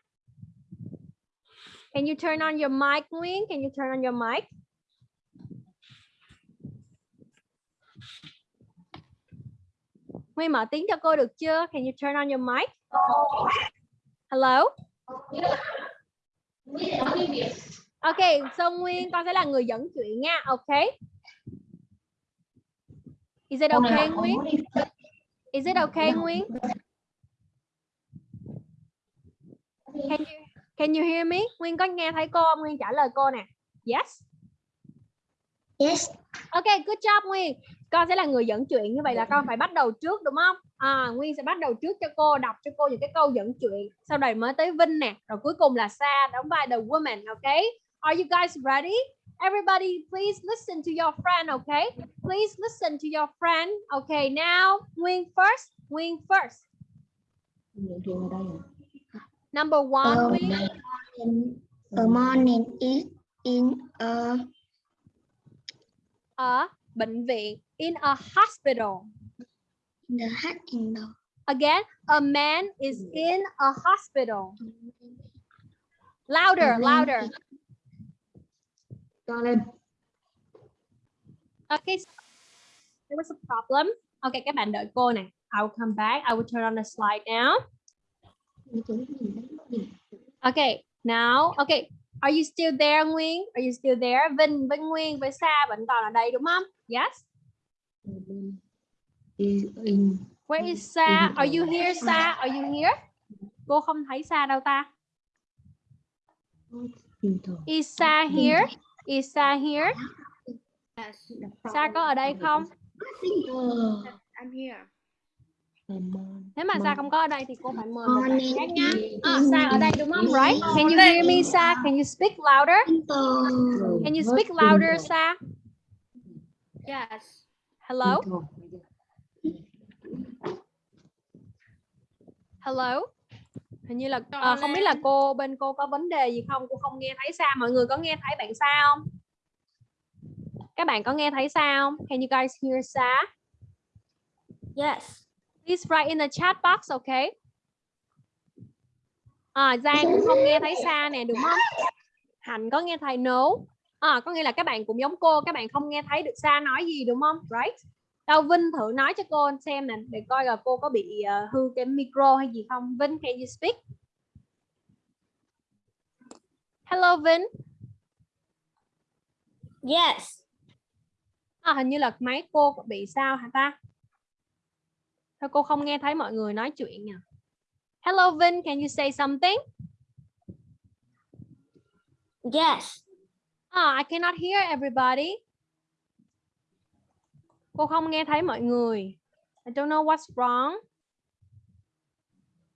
Can you turn on your mic, Nguyên? Can you turn on your mic? Nguyên mở tiếng cho cô được chưa? Can you turn on your mic? Hello? Ok, so Nguyên con sẽ là người dẫn chuyện nha. Ok. Is it okay Nguyên? Is it okay Nguyên? Can you Can you hear me? Nguyên có nghe thấy cô không? Nguyên trả lời cô nè. Yes. Yes. Ok, good job Nguyên. Con sẽ là người dẫn chuyện như vậy là con phải bắt đầu trước đúng không? À, Nguyên sẽ bắt đầu trước cho cô đọc cho cô những cái câu dẫn chuyện. Sau đây mới tới Vinh nè, rồi cuối cùng là Sa đóng vai the woman, okay? Are you guys ready? Everybody, please listen to your friend, okay? Please listen to your friend. Okay, now Nguyên first. Nguyên first. Number one, morning, a morning is in a Ở bệnh viện. In a hospital. the in the Again, a man is in a hospital. Louder, louder. Okay. so There was a problem. Okay, các bạn đợi cô nè. I will come back. I will turn on the slide now. Okay, now, okay. Are you still there, Nguyên? Are you still there? Vinh, Vinh Nguyên với Sa vẫn còn ở đây đúng không? Yes. Where is Sa? Are you here, Sa? Are you here? Cô không thấy Sa đâu ta. Is Sa here? Is Sa here? Sa có ở đây không? I'm here. Nếu mà Sa không có ở đây thì cô phải mời một bạn khác nha. À, Sa ở đây đúng không? Right? Can you hear me, Sa? Can you speak louder? Can you speak louder, Sa? Yes. Hello? Hello? Hình như là à, không biết là cô bên cô có vấn đề gì không? Cô không nghe thấy Sa. Mọi người có nghe thấy bạn Sa không? Các bạn có nghe thấy Sa không? Can you guys hear Sa? Yes. Please write in the chat box, okay? À, Giang cũng không nghe thấy Sa nè, đúng không? Hạnh có nghe thấy no? À, có nghĩa là các bạn cũng giống cô, các bạn không nghe thấy được Sa nói gì đúng không? Right? Đâu Vinh thử nói cho cô xem nè, để coi là cô có bị ờ, hư cái micro hay gì không. Vinh, can you speak? Hello Vinh. Yes. À, hình như là máy cô có bị sao hả ta? Sao cô không nghe thấy mọi người nói chuyện nhỉ? Hello Vin, can you say something? Yes. Ah, I cannot hear everybody. Cô không nghe thấy mọi người. I don't know what's wrong.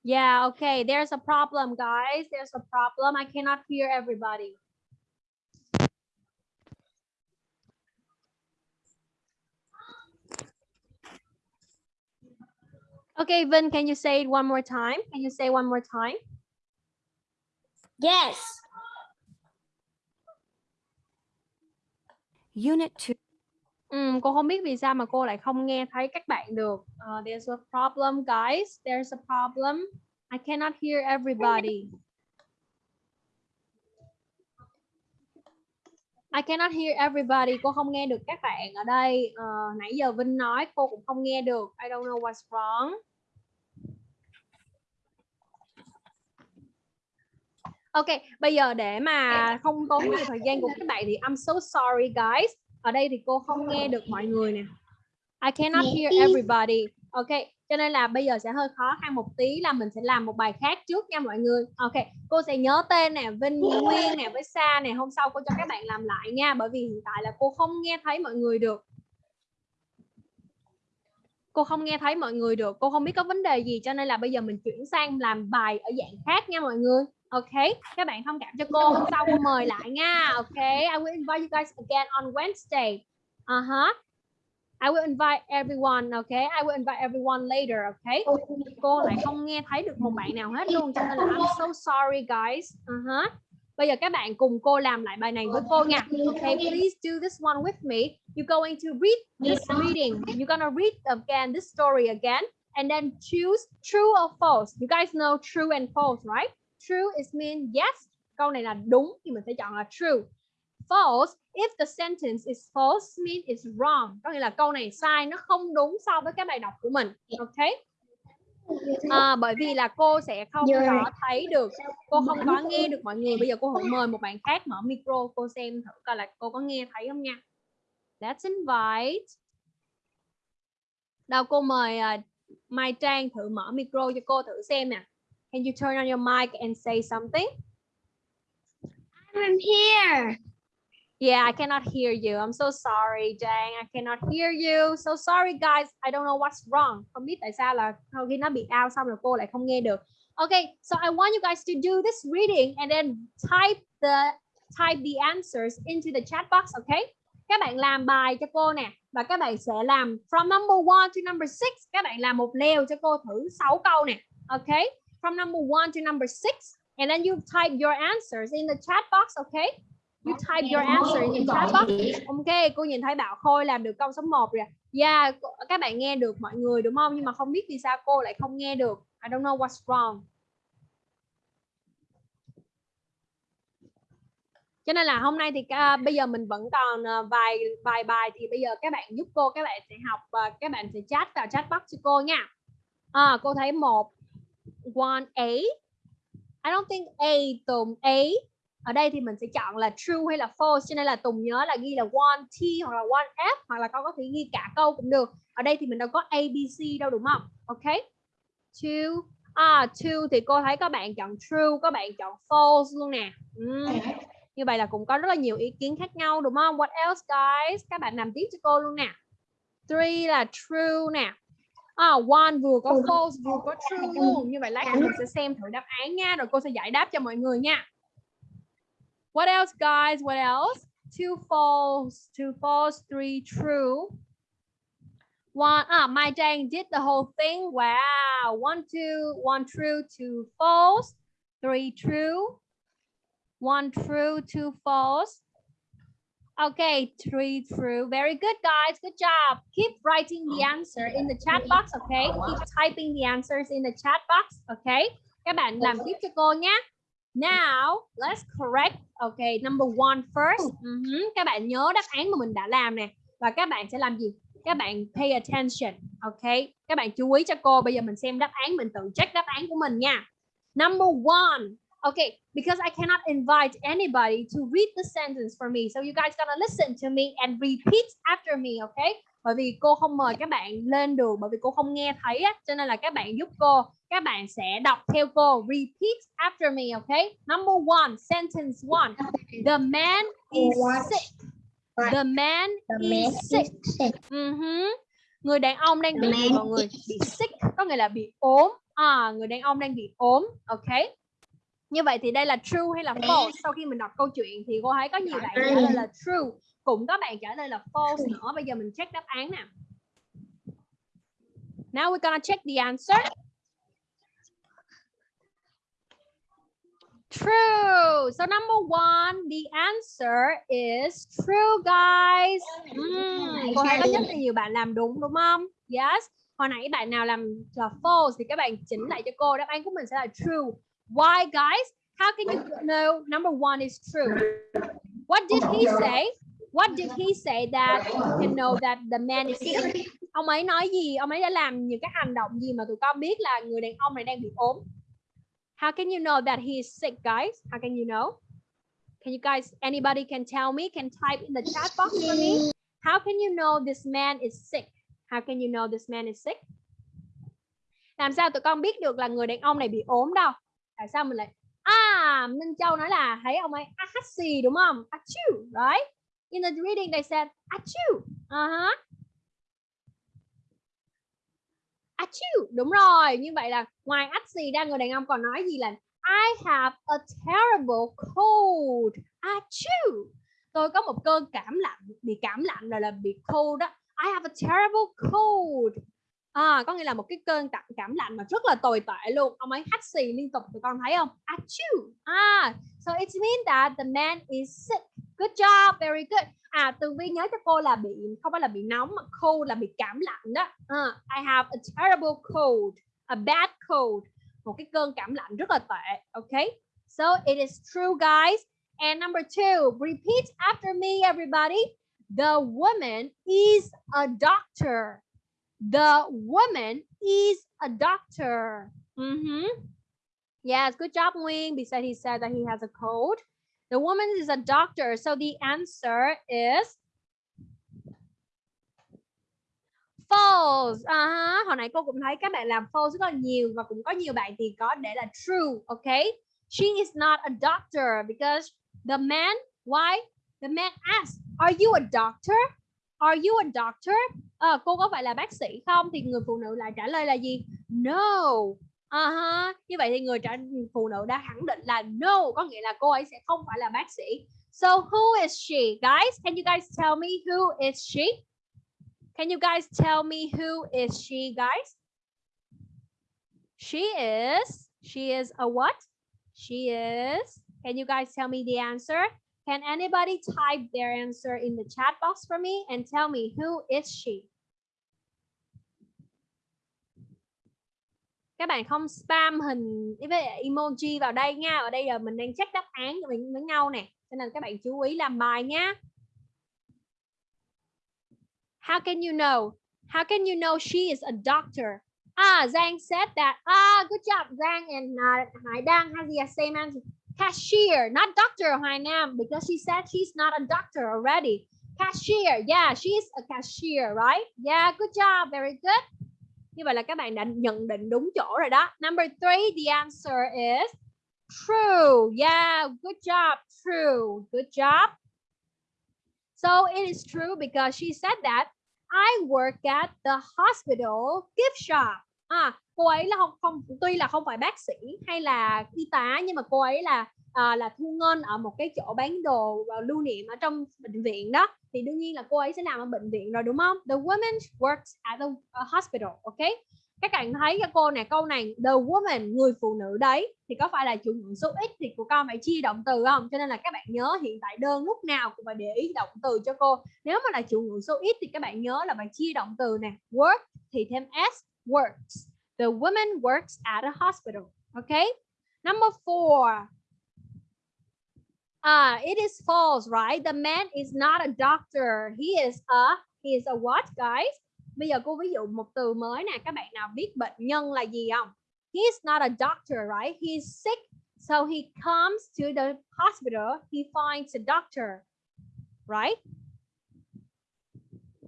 Yeah, okay. There's a problem, guys. There's a problem. I cannot hear everybody. Okay, Vin, can you say it one more time? Can you say one more time? Yes. Unit 2. Ừm, cô không biết vì sao mà cô lại không nghe thấy các bạn được. Uh, there's a problem, guys. There's a problem. I cannot hear everybody. I cannot hear everybody. Cô không nghe được các bạn ở đây. Ờ, nãy giờ Vinh nói cô cũng không nghe được. I don't know what's wrong. Ok, bây giờ để mà không tốn nhiều thời gian của các bạn thì I'm so sorry guys. Ở đây thì cô không nghe được mọi người nè. I cannot hear everybody. Ok, cho nên là bây giờ sẽ hơi khó khăn một tí là mình sẽ làm một bài khác trước nha mọi người. Ok, cô sẽ nhớ tên nè, Vinh, Nguyên nè với Sa nè, hôm sau cô cho các bạn làm lại nha, bởi vì hiện tại là cô không nghe thấy mọi người được. Cô không nghe thấy mọi người được, cô không biết có vấn đề gì cho nên là bây giờ mình chuyển sang làm bài ở dạng khác nha mọi người. Ok, các bạn thông cảm cho cô, hôm sau cô mời lại nha. Ok, I will invite you guys again on Wednesday. Uh-huh. I will invite everyone, okay? I will invite everyone later, okay? Cô lại không nghe thấy được một bạn nào hết luôn cho nên là I'm so sorry guys. Uh-huh. Bây giờ các bạn cùng cô làm lại bài này với cô nha. Okay, please do this one with me. You're going to read this reading. You're gonna read again this story again and then choose true or false. You guys know true and false, right? True is mean yes. Câu này là đúng thì mình sẽ chọn là true. False, if the sentence is false mean it's wrong. Có nghĩa là câu này sai, nó không đúng so với cái bài đọc của mình. Ok? À, bởi vì là cô sẽ không có thấy được, cô không có nghe được mọi người. Bây giờ cô hãy mời một bạn khác mở micro, cô xem thử coi là cô có nghe thấy không nha. Let's invite Đâu cô mời à, Mai Trang thử mở micro cho cô thử xem nè. Can you turn on your mic and say something? I'm here. Yeah, I cannot hear you. I'm so sorry, Jang. I cannot hear you. So sorry, guys. I don't know what's wrong. Không biết tại sao là sau khi nó bị out xong rồi cô lại không nghe được. Okay, so I want you guys to do this reading and then type the type the answers into the chat box, okay? Các bạn làm bài cho cô nè và các bạn sẽ làm from number one to number six. Các bạn làm một leo cho cô thử 6 câu nè, okay? From number one to number six, and then you type your answers in the chat box, okay? You type your answer in chat box. Ok, cô nhìn thấy Bảo Khôi làm được câu số 1 rồi. Yeah, các bạn nghe được mọi người đúng không? Nhưng mà không biết vì sao cô lại không nghe được. I don't know what's wrong. Cho nên là hôm nay thì à, bây giờ mình vẫn còn à, vài vài bài thì bây giờ các bạn giúp cô các bạn sẽ học và các bạn sẽ chat vào chat box cho cô nha. À, cô thấy một one A. I don't think A Tùng A ở đây thì mình sẽ chọn là true hay là false cho nên là Tùng nhớ là ghi là one T hoặc là one F hoặc là con có thể ghi cả câu cũng được. Ở đây thì mình đâu có A B C đâu đúng không? Ok. Two. À two thì cô thấy có bạn chọn true có bạn chọn false luôn nè. Ừm. như vậy là cũng có rất là nhiều ý kiến khác nhau đúng không? What else guys? Các bạn làm tiếp cho cô luôn nè. Three là true nè. À, one vừa có false vừa có true luôn. Như vậy lát mình sẽ xem thử đáp án nha rồi cô sẽ giải đáp cho mọi người nha What else, guys? What else? Two false, two false, three true. One, ah, my Jane did the whole thing. Wow. One, two, one true, two false, three true, one true, two false. Okay, three true. Very good, guys. Good job. Keep writing the answer in the chat box, okay? Keep typing the answers in the chat box, okay? Các bạn làm tiếp cho cô nhé. Now, let's correct. Okay, number one first. Mhm, Các bạn nhớ đáp án mà mình đã làm nè. Và các bạn sẽ làm gì? Các bạn pay attention. Okay, các bạn chú ý cho cô. Bây giờ mình xem đáp án, mình tự check đáp án của mình nha. Number one. Okay, because I cannot invite anybody to read the sentence for me. So you guys gonna listen to me and repeat after me, okay? Bởi vì cô không mời các bạn lên được bởi vì cô không nghe thấy á, cho nên là các bạn giúp cô các bạn sẽ đọc theo cô. Repeat after me okay? Number one sentence one. The man is sick. The man is sick. Mhm. người đàn ông đang bị mọi người bị sick có nghĩa là bị ốm. À người đàn ông đang bị ốm okay như vậy thì đây là true hay là false sau khi mình đọc câu chuyện thì cô thấy có nhiều bạn trả lời là true cũng có bạn trả lời là false nữa bây giờ mình check đáp án nè now we're gonna check the answer True. So number one, the answer is true, guys. Ừm, cô thấy có rất là nhiều bạn làm đúng đúng không? Yes. Hồi nãy bạn nào làm là false thì các bạn chỉnh lại cho cô. Đáp án của mình sẽ là true. Why, guys? How can you know number one is true? What did he say? What did he say that you can know that the man is sick? Ông ấy nói gì? Ông ấy đã làm những cái hành động gì mà tụi con biết là người đàn ông này đang bị ốm? How can you know that he is sick, guys? How can you know? Can you guys, anybody can tell me, can type in the chat box for me? How can you know this man is sick? How can you know this man is sick? Làm sao tụi con biết được là người đàn ông này bị ốm đâu? Tại sao mình lại À, Minh Châu nói là thấy ông ấy ah đúng không? achu right? In the reading they said achu Uh-huh. achu đúng rồi. Như vậy là ngoài ách xì ra người đàn ông còn nói gì là I have a terrible cold. achu Tôi có một cơn cảm lạnh, bị cảm lạnh rồi là bị cold đó. I have a terrible cold. À, có nghĩa là một cái cơn cảm, cảm lạnh mà rất là tồi tệ luôn. Ông ấy hắt xì liên tục tụi con thấy không? Achoo. À, so it means that the man is sick. Good job, very good. À, Tường Vi nhớ cho cô là bị không phải là bị nóng mà cold là bị cảm lạnh đó. À, I have a terrible cold, a bad cold. Một cái cơn cảm lạnh rất là tệ. Okay? So it is true, guys. And number two, repeat after me, everybody. The woman is a doctor. The woman is a doctor. Mhm. Yes, good job, Nguyên. Because he said that he has a cold. The woman is a doctor. So the answer is false à, ha. hồi nãy cô cũng thấy các bạn làm false rất là nhiều và cũng có nhiều bạn thì có để là true okay she is not a doctor because the man why the man asked are you a doctor are you a doctor à, cô có phải là bác sĩ không thì người phụ nữ lại trả lời là gì no Uh-huh. như vậy thì người trả phụ nữ đã khẳng định là no có nghĩa là cô ấy sẽ không phải là bác sĩ so who is she guys can you guys tell me who is she Can you guys tell me who is she, guys? She is, she is a what? She is, can you guys tell me the answer? Can anybody type their answer in the chat box for me and tell me who is she? Các bạn không spam hình với emoji vào đây nha. Ở đây là mình đang check đáp án cho mình với nhau nè. Cho nên các bạn chú ý làm bài nha. How can you know? How can you know she is a doctor? À, ah, Zhang said that. Ah, good job, Zhang and uh, Hai Đăng has the same answer. Cashier, not doctor, Hoài Nam, because she said she's not a doctor already. Cashier, yeah, she's a cashier, right? Yeah, good job, very good. Như vậy là các bạn đã nhận định đúng chỗ rồi đó. Number three, the answer is true. Yeah, good job, true. Good job. So it is true because she said that I work at the hospital gift shop. À, cô ấy là không, không tuy là không phải bác sĩ hay là y tá nhưng mà cô ấy là à, là thu ngân ở một cái chỗ bán đồ và lưu niệm ở trong bệnh viện đó thì đương nhiên là cô ấy sẽ làm ở bệnh viện rồi đúng không? The woman works at the à, hospital, ok? các bạn thấy cho cô này câu này the woman người phụ nữ đấy thì có phải là chủ ngữ số ít thì của con phải chia động từ không cho nên là các bạn nhớ hiện tại đơn lúc nào cũng phải để ý động từ cho cô nếu mà là chủ ngữ số ít thì các bạn nhớ là phải chia động từ nè work thì thêm s works the woman works at a hospital okay number four Ah, it is false, right? The man is not a doctor. He is a he is a what, guys? Bây giờ cô ví dụ một từ mới nè, các bạn nào biết bệnh nhân là gì không? He's not a doctor, right? He's sick, so he comes to the hospital. He finds a doctor, right?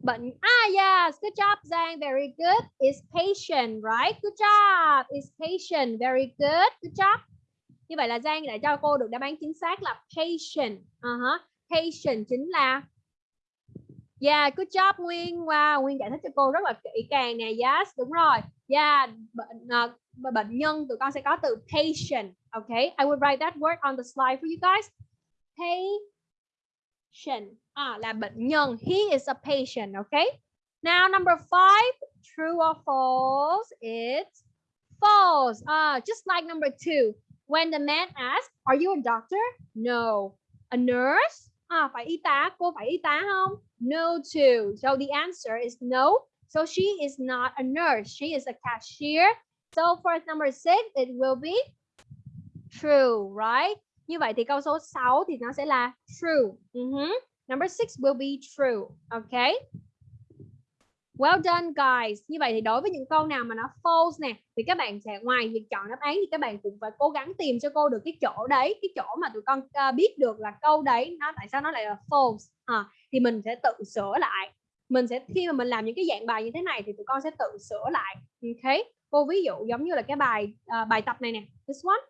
Bệnh ah yes, good job Giang, very good. Is patient, right? Good job. Is patient, very good. Good job. Như vậy là Giang đã cho cô được đáp án chính xác là patient. Uh -huh. Patient chính là Yeah, good job Nguyên. Wow, Nguyên giải thích cho cô rất là kỹ càng nè. Yes, đúng rồi. Yeah, bệnh uh, bệnh nhân tụi con sẽ có từ patient. Okay, I will write that word on the slide for you guys. Patient. À là bệnh nhân. He is a patient, okay? Now number five, true or false? It's false. Uh, just like number two. When the man asks, "Are you a doctor?" No. A nurse? À, phải y tá. Cô phải y tá không? No too So the answer is no. So she is not a nurse. She is a cashier. So for number six, it will be true, right? Như vậy thì câu số 6 thì nó sẽ là true. Ừ uh -huh. Number six will be true. Okay. Well done guys. Như vậy thì đối với những câu nào mà nó false nè thì các bạn sẽ ngoài việc chọn đáp án thì các bạn cũng phải cố gắng tìm cho cô được cái chỗ đấy, cái chỗ mà tụi con uh, biết được là câu đấy nó tại sao nó lại là false. À, thì mình sẽ tự sửa lại. Mình sẽ khi mà mình làm những cái dạng bài như thế này thì tụi con sẽ tự sửa lại. Okay? Cô ví dụ giống như là cái bài uh, bài tập này nè. This one.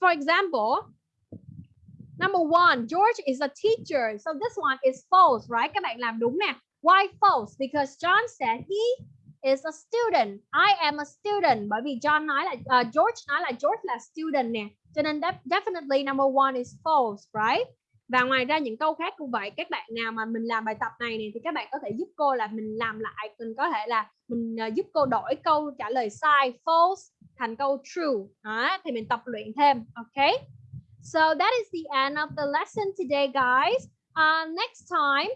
For example, number one, George is a teacher. So this one is false, right? Các bạn làm đúng nè. Why false? Because John said he is a student. I am a student. Bởi vì John nói là uh, George nói là George là student nè. Cho nên definitely number one is false, right? Và ngoài ra những câu khác cũng vậy. Các bạn nào mà mình làm bài tập này này thì các bạn có thể giúp cô là mình làm lại. Mình có thể là mình uh, giúp cô đổi câu trả lời sai false thành câu true. Đó, thì mình tập luyện thêm. Okay. So that is the end of the lesson today, guys. Uh, next time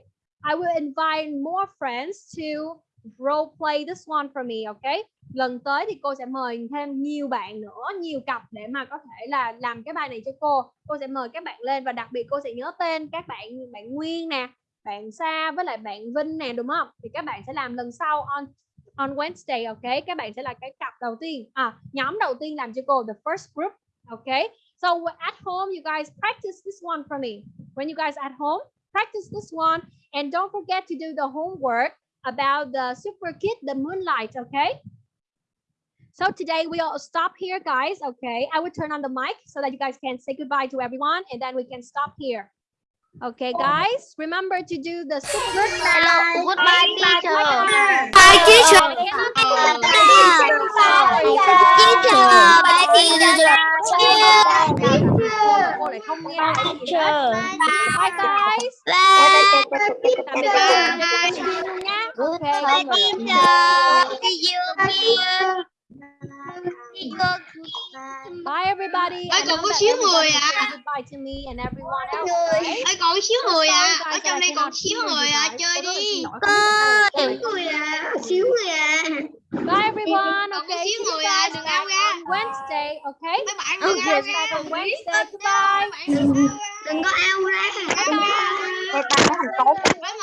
I will invite more friends to role play this one for me, okay? Lần tới thì cô sẽ mời thêm nhiều bạn nữa, nhiều cặp để mà có thể là làm cái bài này cho cô. Cô sẽ mời các bạn lên và đặc biệt cô sẽ nhớ tên các bạn, bạn Nguyên nè, bạn Sa với lại bạn Vinh nè đúng không? Thì các bạn sẽ làm lần sau on on Wednesday, okay? Các bạn sẽ là cái cặp đầu tiên, à nhóm đầu tiên làm cho cô the first group, okay? So at home you guys practice this one for me. When you guys at home practice this one and don't forget to do the homework about the super kid, the moonlight, okay? So today we'll stop here, guys. Okay, I will turn on the mic so that you guys can say goodbye to everyone, and then we can stop here. Okay, guys, remember to do the super Hello, goodbye, teacher. Bye, teacher. Cô lại không nghe thấy gì hết. Bye, guys. Tạm biệt các bạn luôn nha. Okay. Bye, everybody. Ơi, I còn có xíu người say Goodbye to me and everyone else. Right? Ơi còn xíu người à Ở trong đây còn xíu người à. Chơi đi không người à Xíu người à Bye everyone. Có Okay. xíu See you người à guys Đừng back ao ra on Wednesday. Okay. Mấy bạn đừng ao ra Wednesday. Goodbye. Đừng có ao ra Bye bye. Bye bye